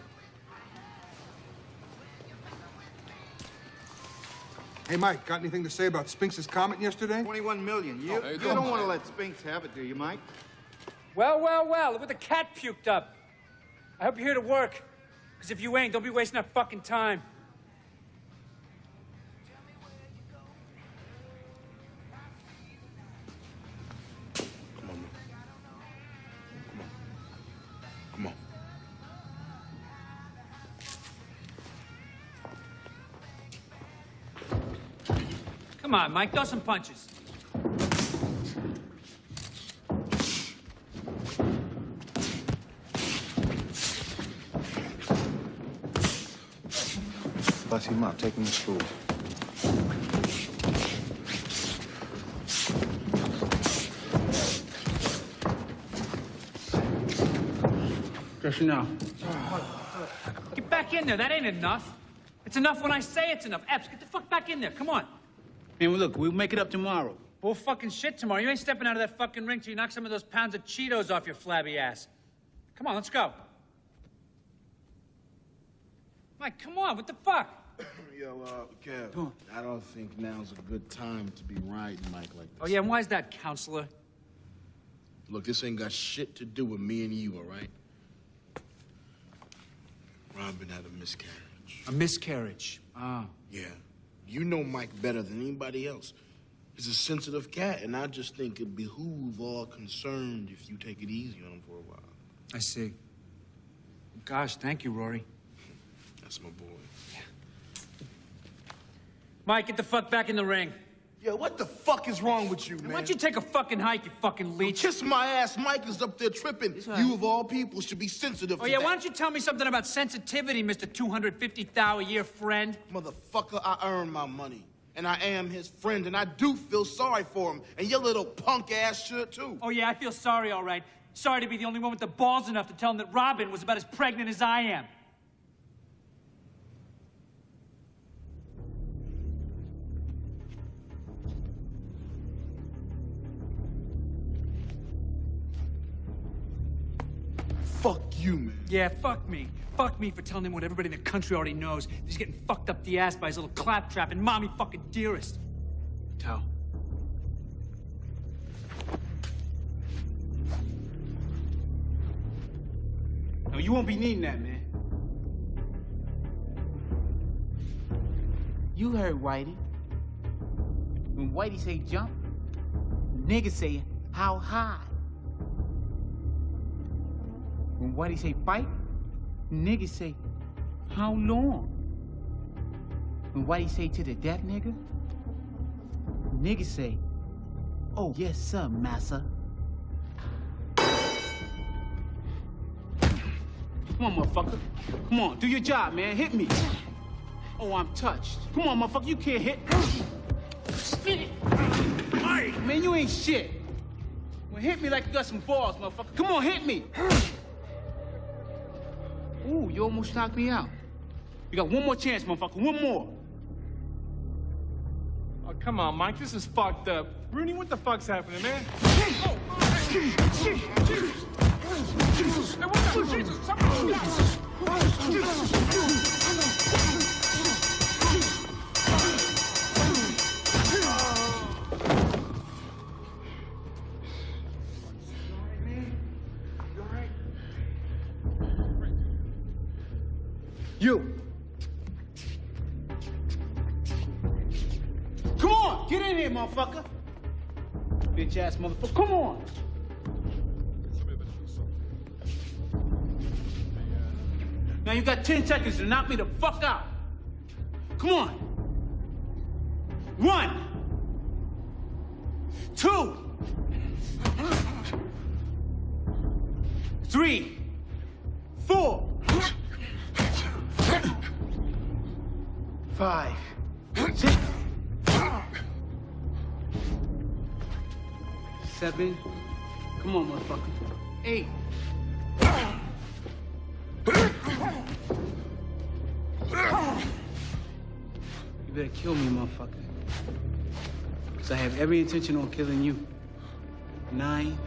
Hey, Mike, got anything to say about Spinks's comment yesterday? 21 million. You, Oh, you come don't want to let Spinks have it, do you, Mike? Well, well, well, look what the cat puked up. I hope you're here to work. Because if you ain't, don't be wasting our fucking time. Come on. Come on, Mike, throw some punches. Bust him up. Take him to school. Just now. Get back in there. That ain't enough. It's enough when I say it's enough. Epps, get the fuck back in there. Come on. Man, well, look, we'll make it up tomorrow. Bull fucking shit tomorrow. You ain't stepping out of that fucking ring till you knock some of those pounds of Cheetos off your flabby ass. Come on, let's go. Mike, come on. What the fuck? Yo, uh, Kev, I don't think now's a good time to be riding Mike like this. Oh, yeah, and why is that, counselor? Look, this ain't got shit to do with me and you, all right? Robin had a miscarriage. A miscarriage. Ah. Yeah. You know Mike better than anybody else. He's a sensitive cat, and I just think it behoove all concerned if you take it easy on him for a while. I see. Gosh, thank you, Rory. That's my boy. Mike, get the fuck back in the ring. Yo, what the fuck is wrong with you, man? Why don't you take a fucking hike, you fucking leech? Kiss my ass. Mike is up there tripping. You, of all people, should be sensitive Oh, to yeah, that. why don't you tell me something about sensitivity, Mr. 250 thou a year friend? Motherfucker, I earn my money. And I am his friend, and I do feel sorry for him. And your little punk ass should too. Oh, yeah, I feel sorry, all right. Sorry to be the only one with the balls enough to tell him that Robin was about as pregnant as I am. Fuck you, man. Yeah, fuck me. Fuck me for telling him what everybody in the country already knows. He's getting fucked up the ass by his little claptrap and mommy fucking dearest. Tell. No, you won't be needing that, man. You heard Whitey. When Whitey say jump, niggas say how high. When Whitey say fight, niggas say how long. When Whitey say to the deaf nigga, nigga say, oh, yes, sir, massa. Come on, motherfucker. Come on, do your job, man. Hit me. Oh, I'm touched. Come on, motherfucker, you can't hit. Hey, man, you ain't shit. Well, hit me like you got some balls, motherfucker. Come on, hit me. Ooh, you almost knocked me out. You got one more chance, motherfucker. One more. Oh, come on, Mike. This is fucked up. Rooney, what the fuck's happening, man? You. Bitch ass motherfucker. Come on. Now you got 10 seconds to knock me the fuck out. Come on. One. Two. Three. Four. Five. Six. Seven. Come on, motherfucker. Eight. You better kill me, motherfucker. Because I have every intention on killing you. Nine.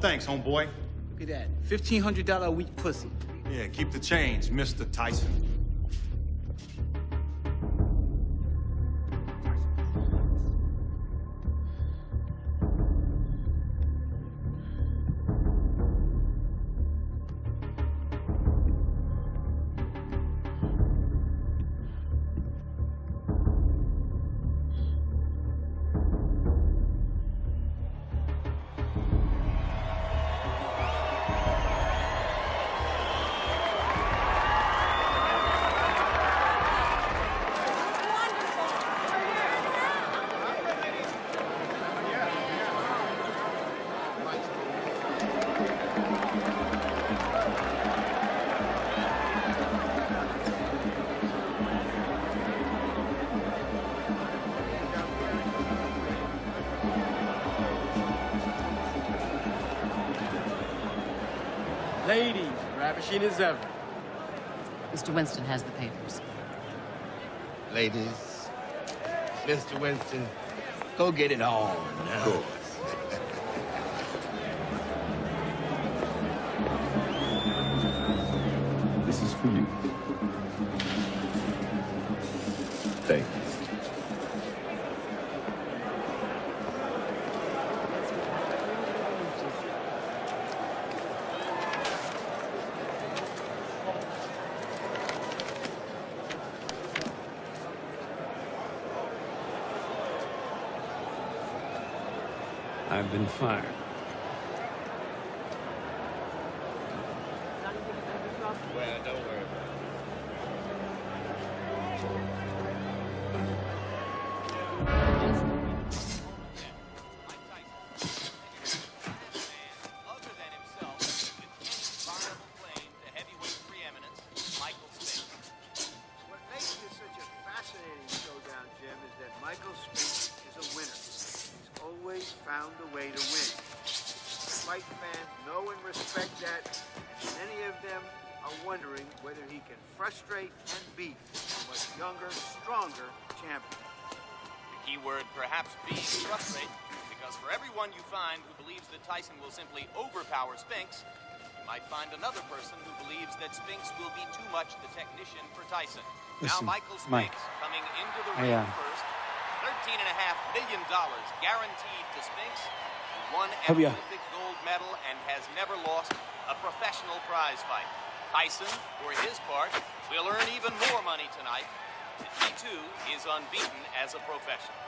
Thanks, but no thanks, homeboy. Look at that. $1,500 a week pussy. Yeah, keep the change, Mr. Tyson. Ravishing ever. Mr. Winston has the papers. Ladies, Mr. Winston, go get it on. I've simply overpower Spinks, you might find another person who believes that Spinks will be too much the technician for Tyson. Listen, now Michael Mike. Spinks coming into the I, ring uh, first. $13.5 million guaranteed to Spinks. won an Help me out. Olympic gold medal and has never lost a professional prize fight. Tyson, for his part, will earn even more money tonight. He too is unbeaten as a professional.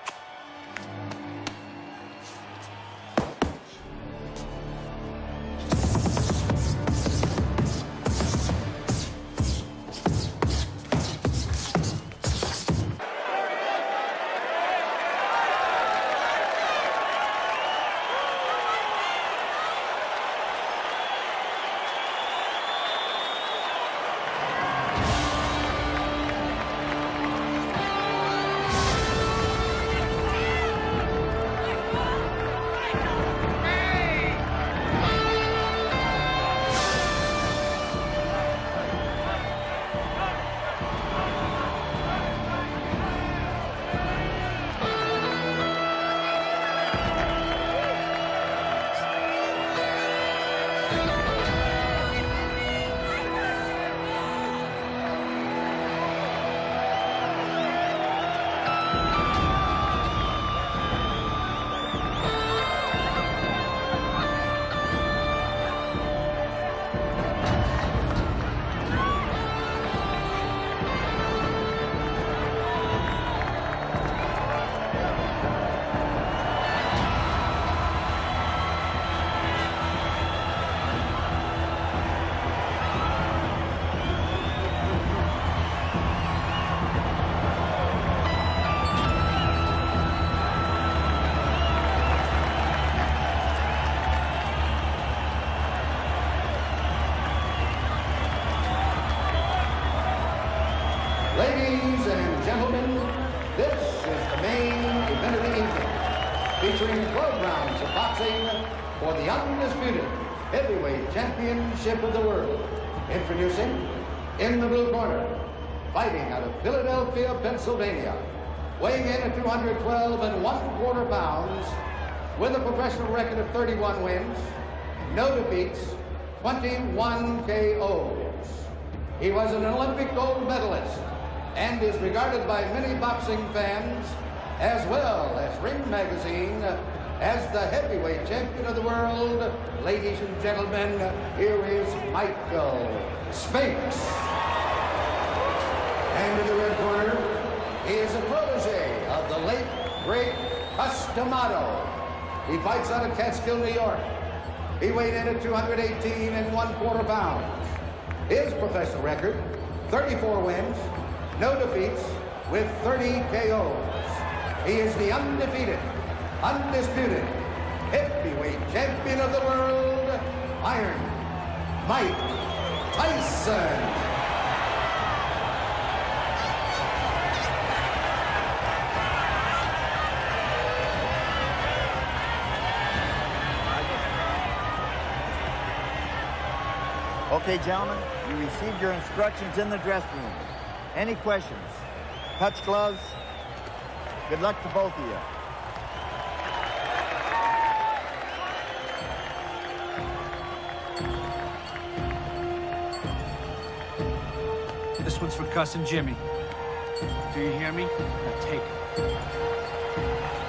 In the blue corner, fighting out of Philadelphia, Pennsylvania, weighing in at 212 and one quarter pounds, with a professional record of 31 wins, no defeats, 21 KOs. He was an Olympic gold medalist and is regarded by many boxing fans as well as Ring Magazine as the heavyweight champion of the world. Ladies and gentlemen, here is Michael Spinks. And in the red corner, is a protege of the late, great Cus D'Amato. He fights out of Catskill, New York. He weighed in at 218 and one quarter pounds. His professional record, 34 wins, no defeats, with 30 KOs. He is the undefeated, undisputed, heavyweight champion of the world, Iron Mike Tyson. Okay, gentlemen, you received your instructions in the dressing room. Any questions? Touch gloves? Good luck to both of you. One's for Cus and Jimmy. Do you hear me? Now take it.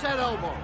Okay, Mike,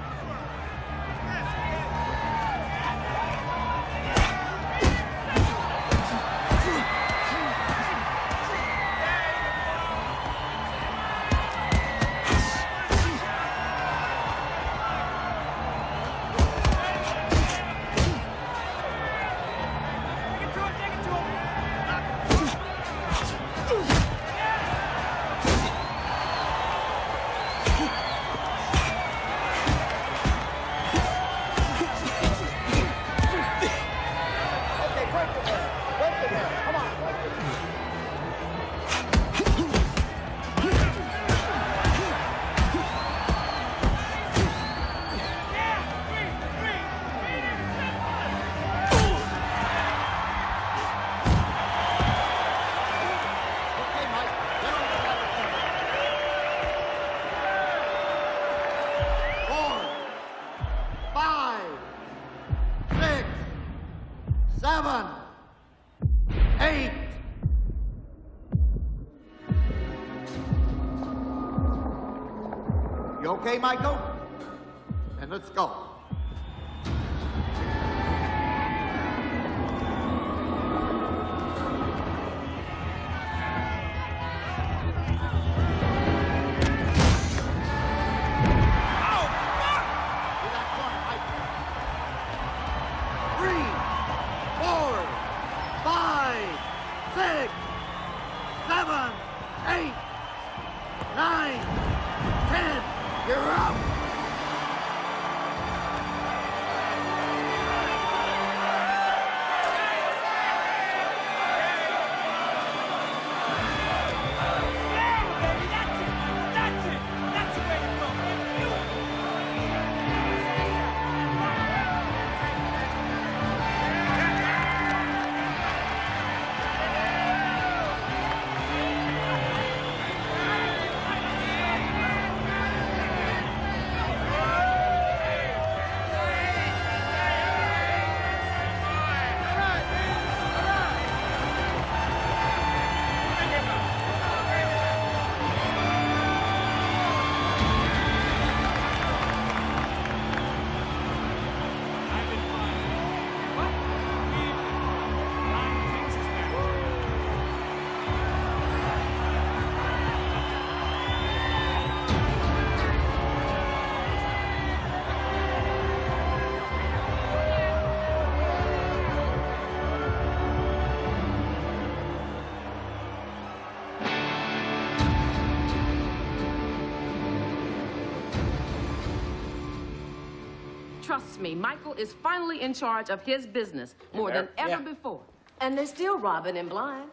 Trust me, Michael is finally in charge of his business more than Yeah. ever before. And they're still robbing and blind.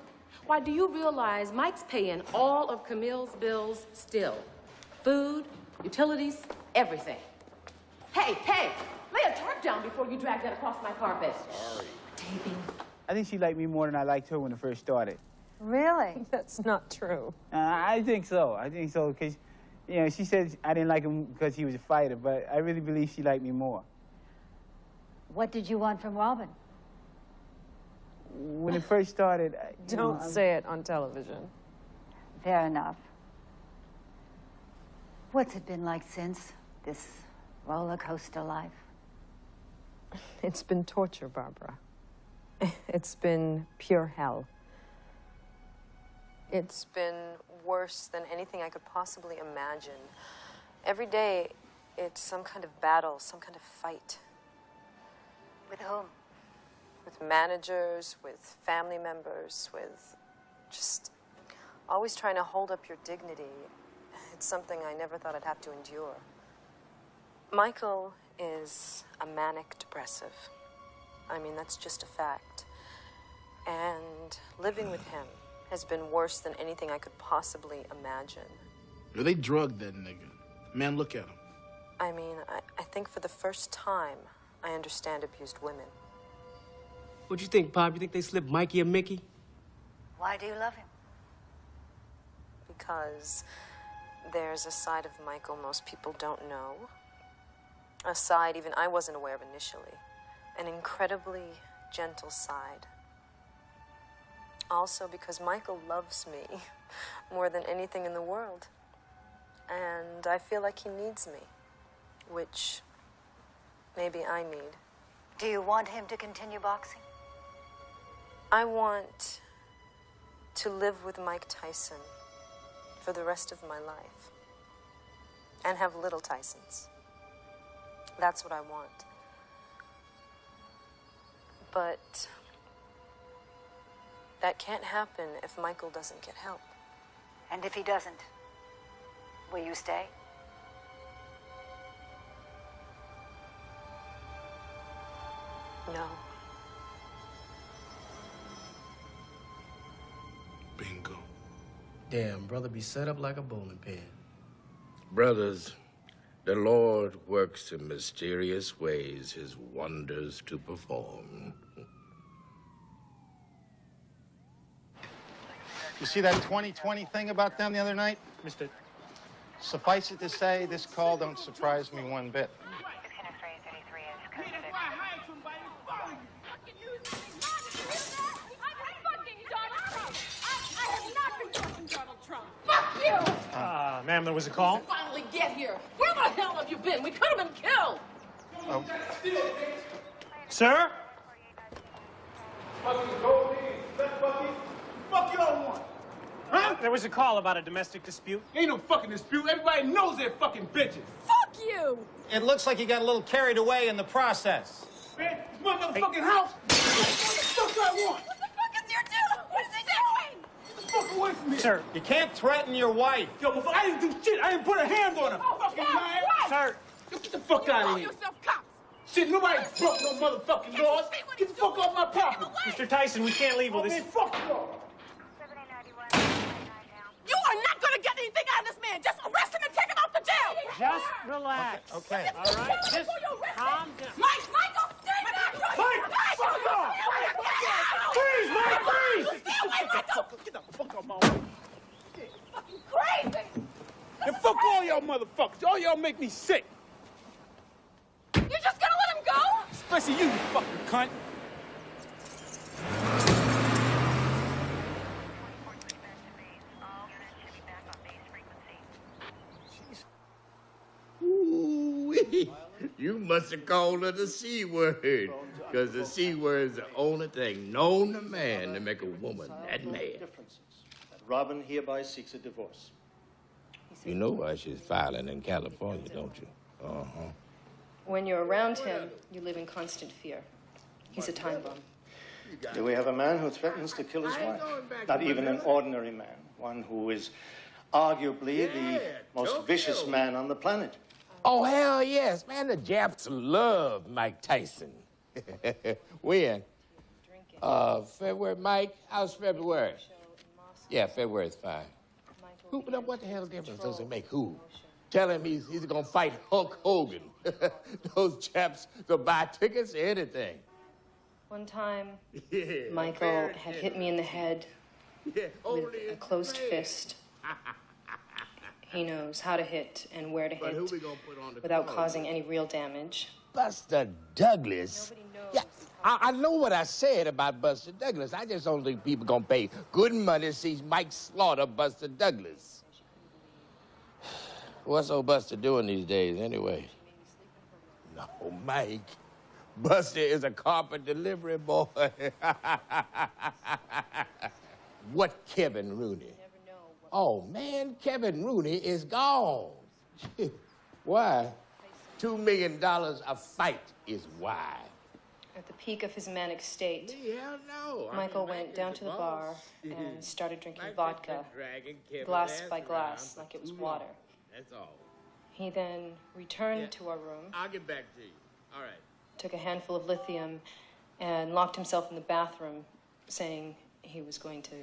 Why, do you realize Mike's paying all of Camille's bills still? Food, utilities, everything. Hey, hey, lay a tarp down before you drag that across my carpet. Sorry. I think she liked me more than I liked her when it first started. Really? That's not true. Uh, I think so. I think so because, you know, she said I didn't like him because he was a fighter, but I really believe she liked me more. What did you want from Robin? When it first started, I- Don't I- say it on television. Fair enough. What's it been like since this roller coaster life? It's been torture, Barbara. It's been pure hell. It's been worse than anything I could possibly imagine. Every day, it's some kind of battle, some kind of fight. With whom? With managers, with family members, with just always trying to hold up your dignity. It's something I never thought I'd have to endure. Michael is a manic depressive. I mean, that's just a fact. And living with him has been worse than anything I could possibly imagine. Yo, They drugged that nigga. Man, look at him. I mean, I, I think for the first time, I understand abused women. What do you think, Pop? You think they slipped Mikey or Mickey? Why do you love him? Because there's a side of Michael most people don't know. A side even I wasn't aware of initially. An incredibly gentle side. Also, because Michael loves me more than anything in the world. And I feel like he needs me, which maybe I need. Do you want him to continue boxing? I want to live with Mike Tyson for the rest of my life and have little Tysons. That's what I want. But that can't happen if Michael doesn't get help. And if he doesn't, will you stay? No. Bingo. Damn, brother be set up like a bowling pin. Brothers, the Lord works in mysterious ways his wonders to perform. You see that 2020 thing about them the other night? Mister. Suffice it to say, this call don't surprise me one bit. Ah, ma'am, there was a call? Finally get here. Where the Where the hell have you been? We could have been killed. Oh. Sir? Fuck y'all want? Huh? There was a call about a domestic dispute. Ain't no fucking dispute. Everybody knows they're fucking bitches. Fuck you! It looks like you got a little carried away in the process. Man, this motherfucking house. What the fuck I want? What the fuck is your dude? What is he doing? Get the fuck away from me. Sir, you can't threaten your wife. Yo, motherfucker, I didn't do shit. I didn't put a hand on her. Oh, fucking God, liar. what? Sir. Yo, get the fuck out Call of here. yourself cops. Shit, nobody broke no motherfucking laws. Get the fuck off my property. Mr. Tyson, we can't leave Oh, with man, this. fuck you all. You are not going to get anything out of this man. Just arrest him and take him out to jail. Just relax. Okay. All right? Just calm down. Mike, Michael, stay back. Mike, fuck off. Freeze, Mike, freeze. Stay away, Michael. Get the fuck off my way. Fucking crazy. And fuck all y'all motherfuckers. All y'all make me sick. You're just going to let him go? Especially you, you fucking cunt. You must have called her the C word. Because the C word is the only thing known to man to make a woman that mad. Robin hereby seeks a divorce. You know why she's filing in California, don't you? Uh-huh. When you're around him, you live in constant fear. He's a time bomb. Do we have a man who threatens to kill his wife. Not even an ordinary man, one who is arguably the most vicious man on the planet. Oh, hell yes, man. The Japs love Mike Tyson. when? Uh, February, Mike? How's February? Yeah, February's fine. Who, but what the hell difference does it make? Who? Tell him he's, he's gonna fight Hulk Hogan. Those chaps will buy tickets or anything. One time, Yeah, Michael had hit me in the head Yeah, with a closed fist. He knows how to hit and where to But hit we gonna put on the without call? causing any real damage. Buster Douglas. Yeah, I, I know what I said about Buster Douglas. I just don't think people gonna pay good money to see Mike slaughter Buster Douglas. What's old Buster doing these days, anyway? No, Mike. Buster is a carpet delivery boy. what Kevin Rooney? Oh, man, Kevin Rooney is gone. Why? Two million dollars a fight is why. At the peak of his manic state, Hell no. I Michael mean, went down to the bar and started drinking Mike vodka, has been dragging Kevin's glass by glass, like it was water. That's all. He then returned Yeah. to our room, I'll get back to you. All right. took a handful of lithium, and locked himself in the bathroom, saying he was going to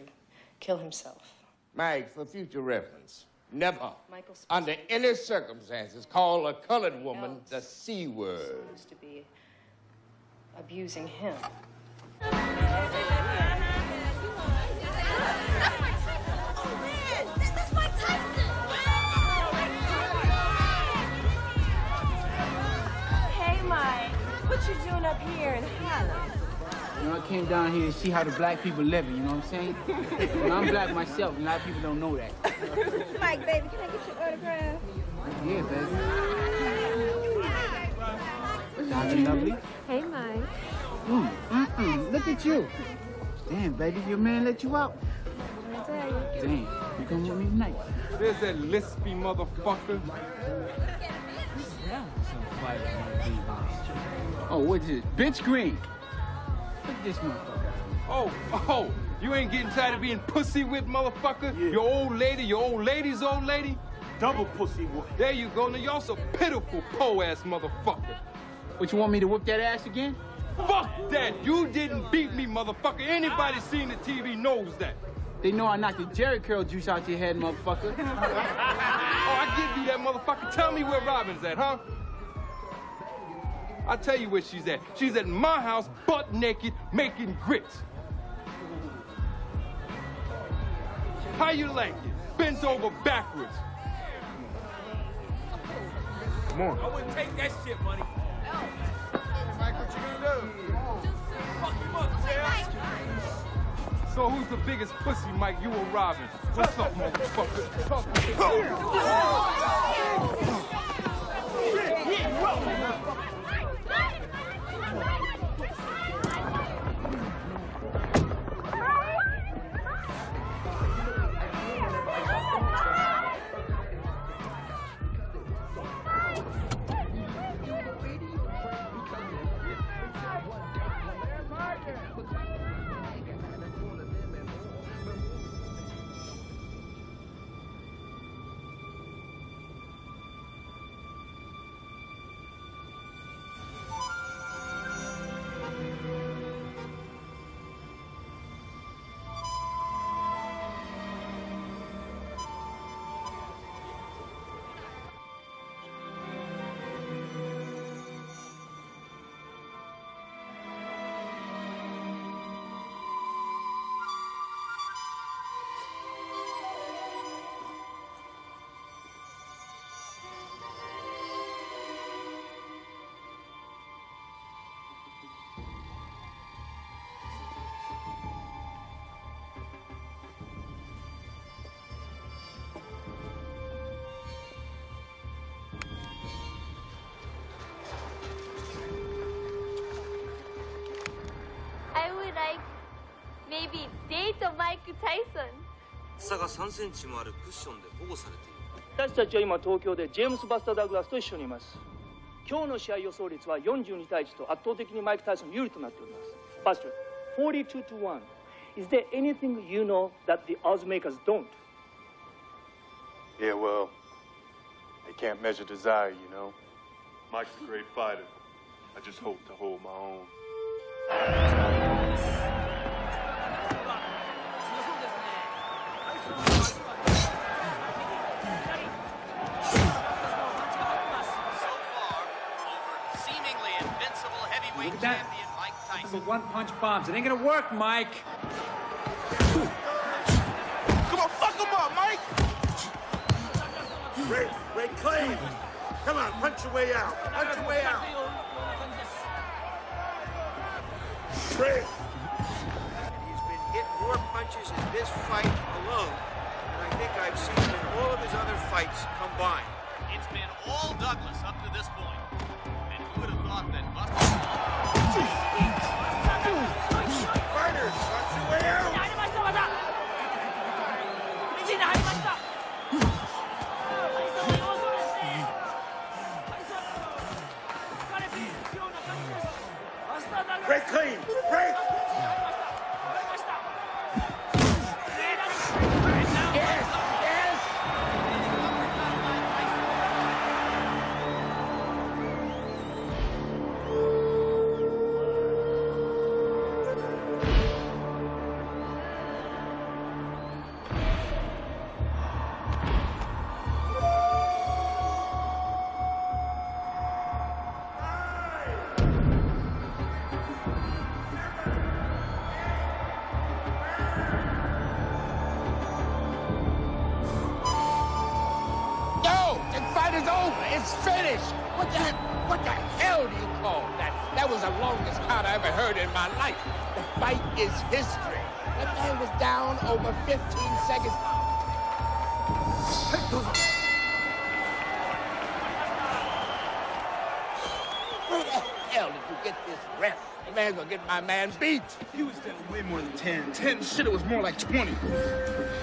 kill himself. Mike, for future reference, never, Michael's under any circumstances, call a colored woman the C word. supposed to be abusing him. Hey, Mike. What you doing up here in Harlem? You know, I came down here to see how the black people living, you know what I'm saying? you know, I'm black myself, and a lot of people don't know that. Mike, baby, can I get your autograph? Yeah, baby. Dr. Lovely. Hey, Mike. Mm, mm-mm, look at you. Damn, baby, your man let you out. I you. Damn, you come with me tonight. There's that lispy motherfucker. Oh, what's it? Mitch Green. Look at this motherfucker. Oh, oh, you ain't getting tired of being pussy whipped, motherfucker? Your old lady, your old lady's old lady? Double pussy whip. There you go. Now y'all some pitiful po-ass motherfucker. What, you want me to whip that ass again? Fuck that. You didn't beat me, motherfucker. Anybody seen the TV knows that. They know I knocked the Jerry curl juice out your head, motherfucker. Oh, I give you that motherfucker. Tell me where Robin's at, huh? I'll tell you where she's at. She's at my house, butt naked, making grits. How you like it? Bent over backwards. Come on. I wouldn't take that shit, money. Mike, what you gonna do? Fuck him up, So who's the biggest pussy, Mike? You or Robin? What's up, motherfucker? Date Mike Tyson. 差が3センチもあるクッションで保護されている私たちは今東京でジェームス・バスター・ダグラスと一緒にいます今日の試合予想率は42対1と圧倒的にマイク・タイソン有利となっております Buster 42 to 1 Is there anything you know that the odds makers don't? Yeah, well, they can't measure desire, you know. Mike's a great fighter. I just hope to hold my own. Look at that. champion Mike Nothing one punch bombs. It ain't gonna work, Mike. Come on, fuck him up, Mike! Ray, Ray clean. Come on, punch your way out. Punch your way out. Ray. He's been hit more punches in this fight alone than I think I've seen in all of his other fights combined. It's been all Douglas up to this point. And who would have thought that Buster... Fighters, my man beat. He was down way more than 10. 10 shit, it was more like 20.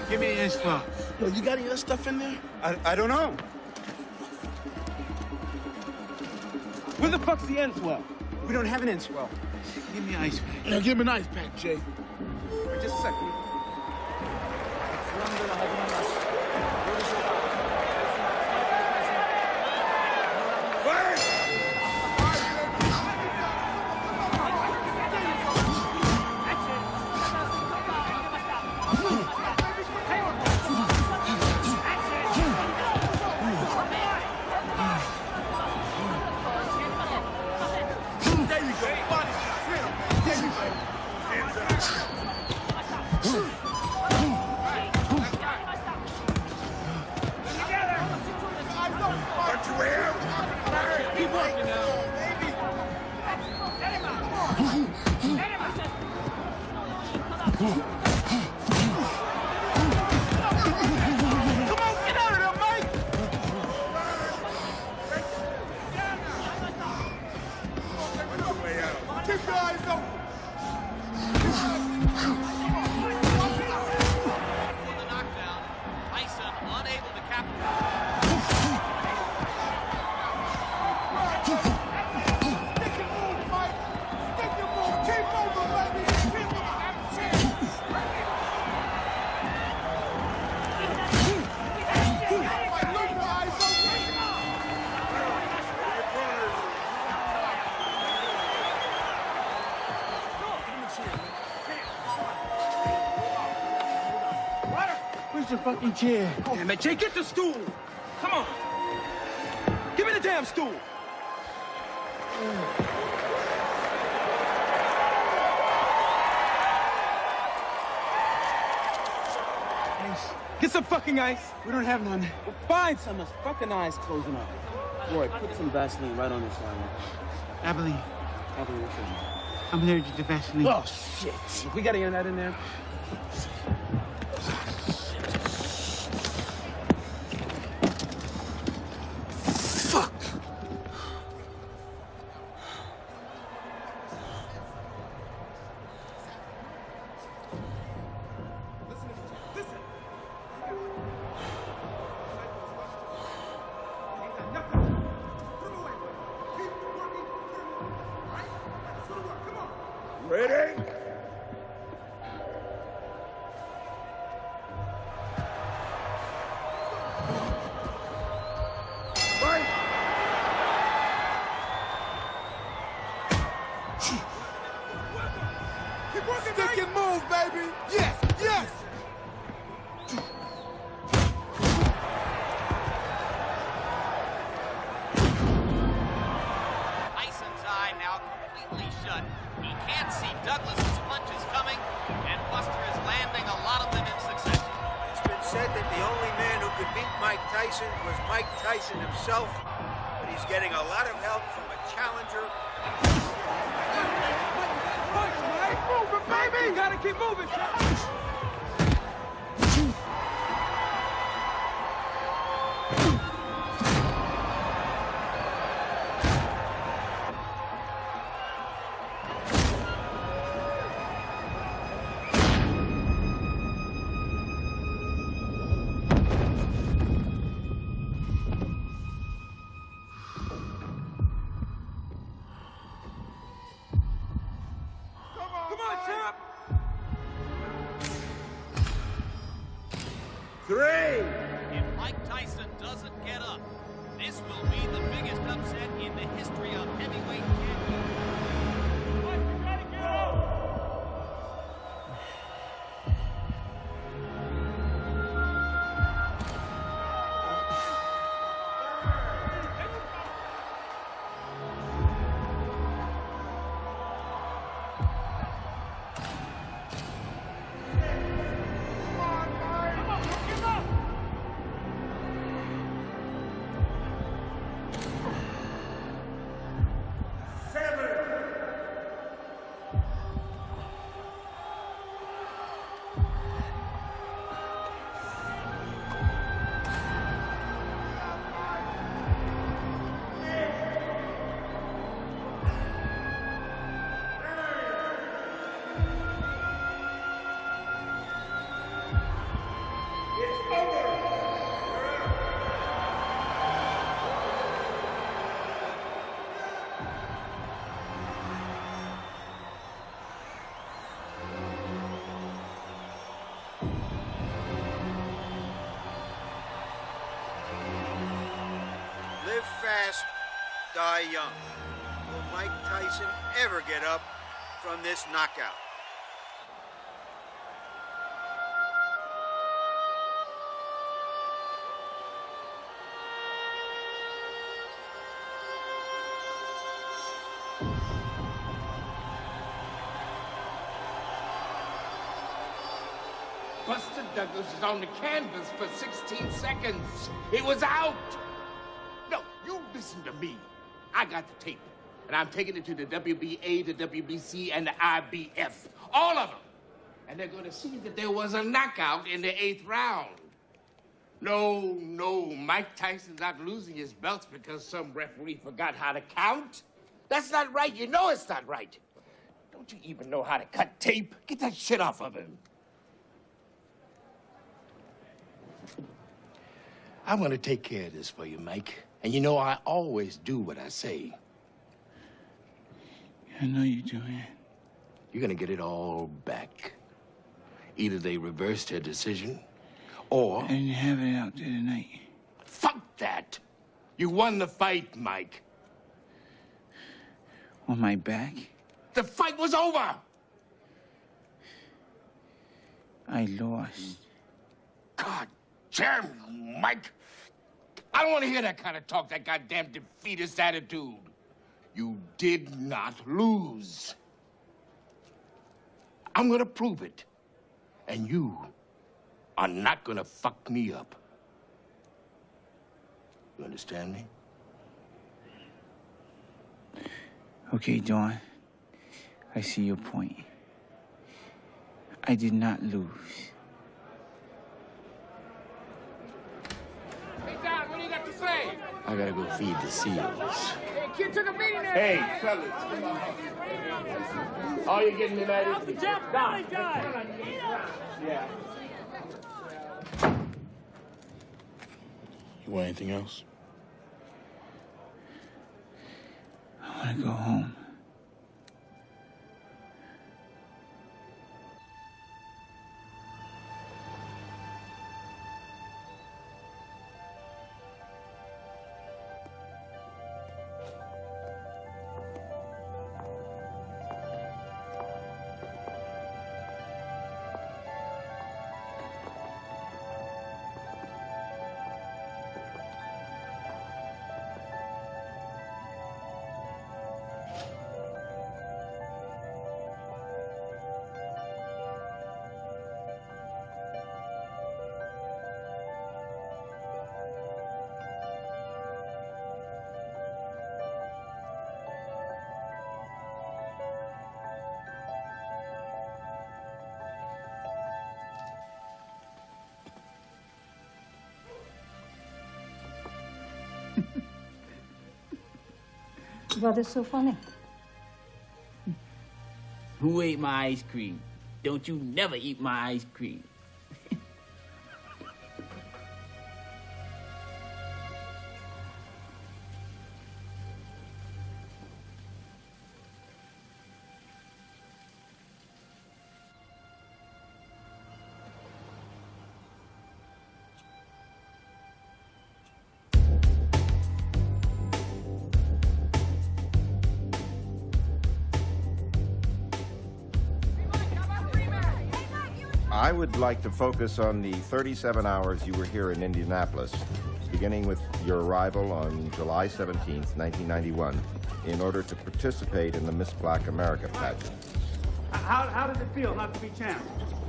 Give me inch file. Yo, you got any other stuff in there? I, I don't know. Where the fuck's the enswell? We don't have an enswell. Give me an ice pack. Now give him an ice pack, Jay. Wait, just a second. Chair? Damn it, Jay, get the stool. Come on. Give me the damn stool. Ice. Get some fucking ice. We don't have none. Well, find some. His fucking eyes closing up. Roy, put some Vaseline right on this line. Abilene, Abilene, what's in I'm allergic to Vaseline. Oh, shit. We gotta get that in there. Die young. Will Mike Tyson ever get up from this knockout? Buster Douglas was on the canvas for 16 seconds. He was out. Got the tape, and I'm taking it to the WBA, the WBC, and the IBF. All of them. And they're going to see that there was a knockout in the eighth round. No, no, Mike Tyson's not losing his belts because some referee forgot how to count. That's not right. You know it's not right. Don't you even know how to cut tape? Get that shit off of him. I'm gonna take care of this for you, Mike. And you know I always do what I say. I know you do, man. You're gonna get it all back. Either they reverse their decision, or I didn't have it out there tonight. fuck that. You won the fight, Mike. On my back, The fight was over. I lost. God damn you, Mike. I don't want to hear that kind of talk, that goddamn defeatist attitude. You did not lose. I'm gonna prove it. And you are not gonna fuck me up. You understand me? Okay, Don. I see your point. I did not lose. Hey, Don, what do you got to say? I gotta go feed the seals. Hey, kid took a beating there. Hey, fellas. All you getting tonight is Jeff, Don. Yeah. You want anything else? I want to go home. What is so funny? Who ate my ice cream? Don't you never eat my ice cream. Like to focus on the 37 hours you were here in Indianapolis, beginning with your arrival on July 17th, 1991, in order to participate in the Miss Black America pageant. How, how does it feel not to be champ?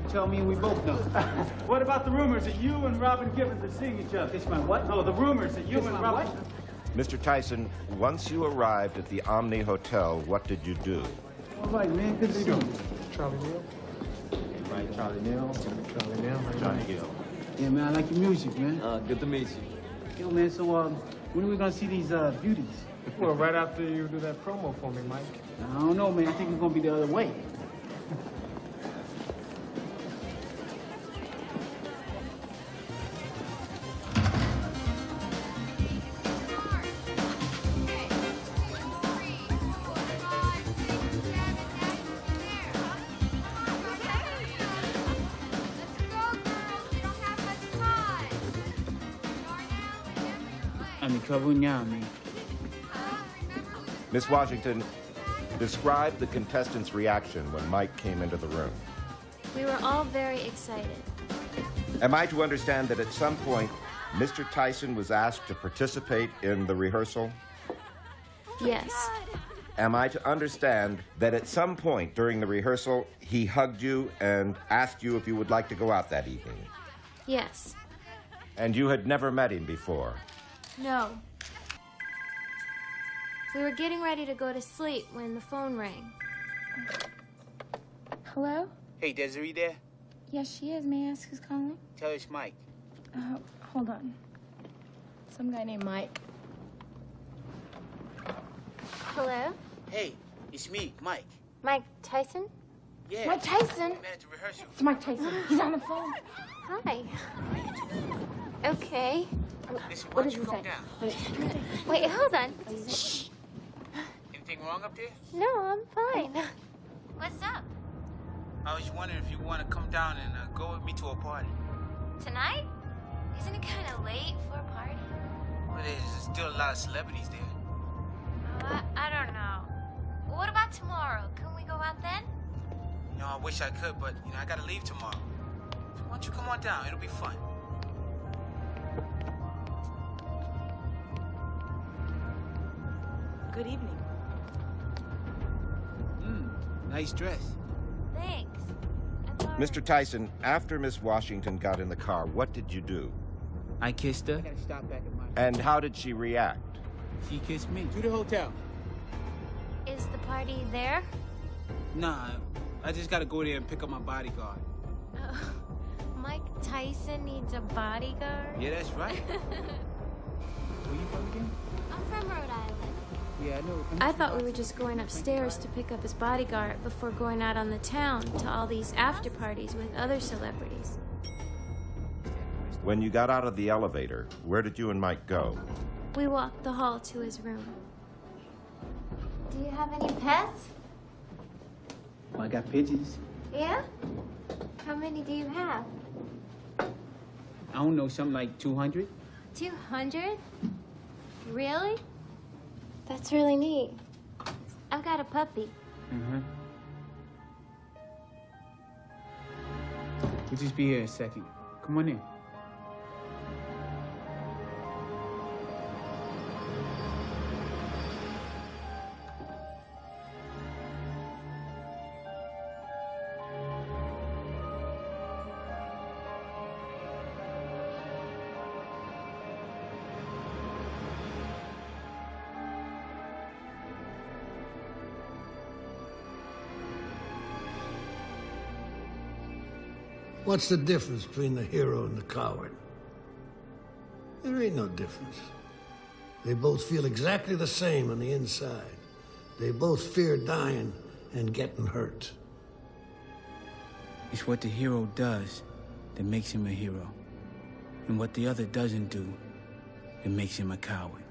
Tell me and we both know. What about the rumors that you and Robin Givens are seeing each other? It's my what? No, the rumors that you It's and Robin... what? Mr. Tyson, once you arrived at the Omni Hotel, what did you do? All right, man. Good to see you. Charlie Neal. Right, Charlie Neal. Charlie Neal. Johnny Gill. Yeah, man, I like your music, man. Uh, good to meet you. Yo, man, so, um, when are we gonna see these, uh, beauties? Well, right after you do that promo for me, Mike. I don't know, man. I think it's gonna be the other way. I'm in trouble now, man. Miss Washington, describe the contestants' reaction when Mike came into the room. We were all very excited. Am I to understand that at some point, Mr. Tyson was asked to participate in the rehearsal? Yes. Am I to understand that at some point during the rehearsal, he hugged you and asked you if you would like to go out that evening? Yes. And you had never met him before? No. We were getting ready to go to sleep when the phone rang. Hello? Hey, Desiree there? Yes, she is. May I ask who's calling? Tell her it's Mike. Uh, hold on. Some guy named Mike. Hello? Hey, it's me, Mike. Mike Tyson? Yeah. Mike Tyson? Man rehearsal. It's Mike Tyson. He's on the phone. Hi. Okay. Listen, What why does don't you he say? down? Wait, hold on. Shh. Anything wrong up there? No, I'm fine. What's up? I was wondering if you want to come down and uh, go with me to a party. Tonight? Isn't it kind of late for a party? Well, there's still a lot of celebrities there. Oh, I, I don't know. What about tomorrow? Can we go out then? You know, I wish I could, but, you know, I got to leave tomorrow. So why don't you come on down? It'll be fun. Good evening. Nice dress. Thanks. Mr. Tyson, after Miss Washington got in the car, what did you do? I kissed her. I gotta stop back at my... And how did she react? She kissed me. To the hotel. Is the party there? Nah, I just gotta go there and pick up my bodyguard. Oh, Mike Tyson needs a bodyguard? Yeah, that's right. Where you from again? I'm from Rhode Island. Yeah, I thought we were just going upstairs to pick up his bodyguard before going out on the town to all these after parties with other celebrities. When you got out of the elevator, where did you and Mike go? We walked the hall to his room. Do you have any pets? Oh, I got pigeons. Yeah? How many do you have? I don't know, something like 200? 200? Really? That's really neat. I've got a puppy. Mm-hmm. We'll just be here a second. Come on in. What's the difference between the hero and the coward? There ain't no difference. They both feel exactly the same on the inside. They both fear dying and getting hurt. It's what the hero does that makes him a hero. And what the other doesn't do that makes him a coward.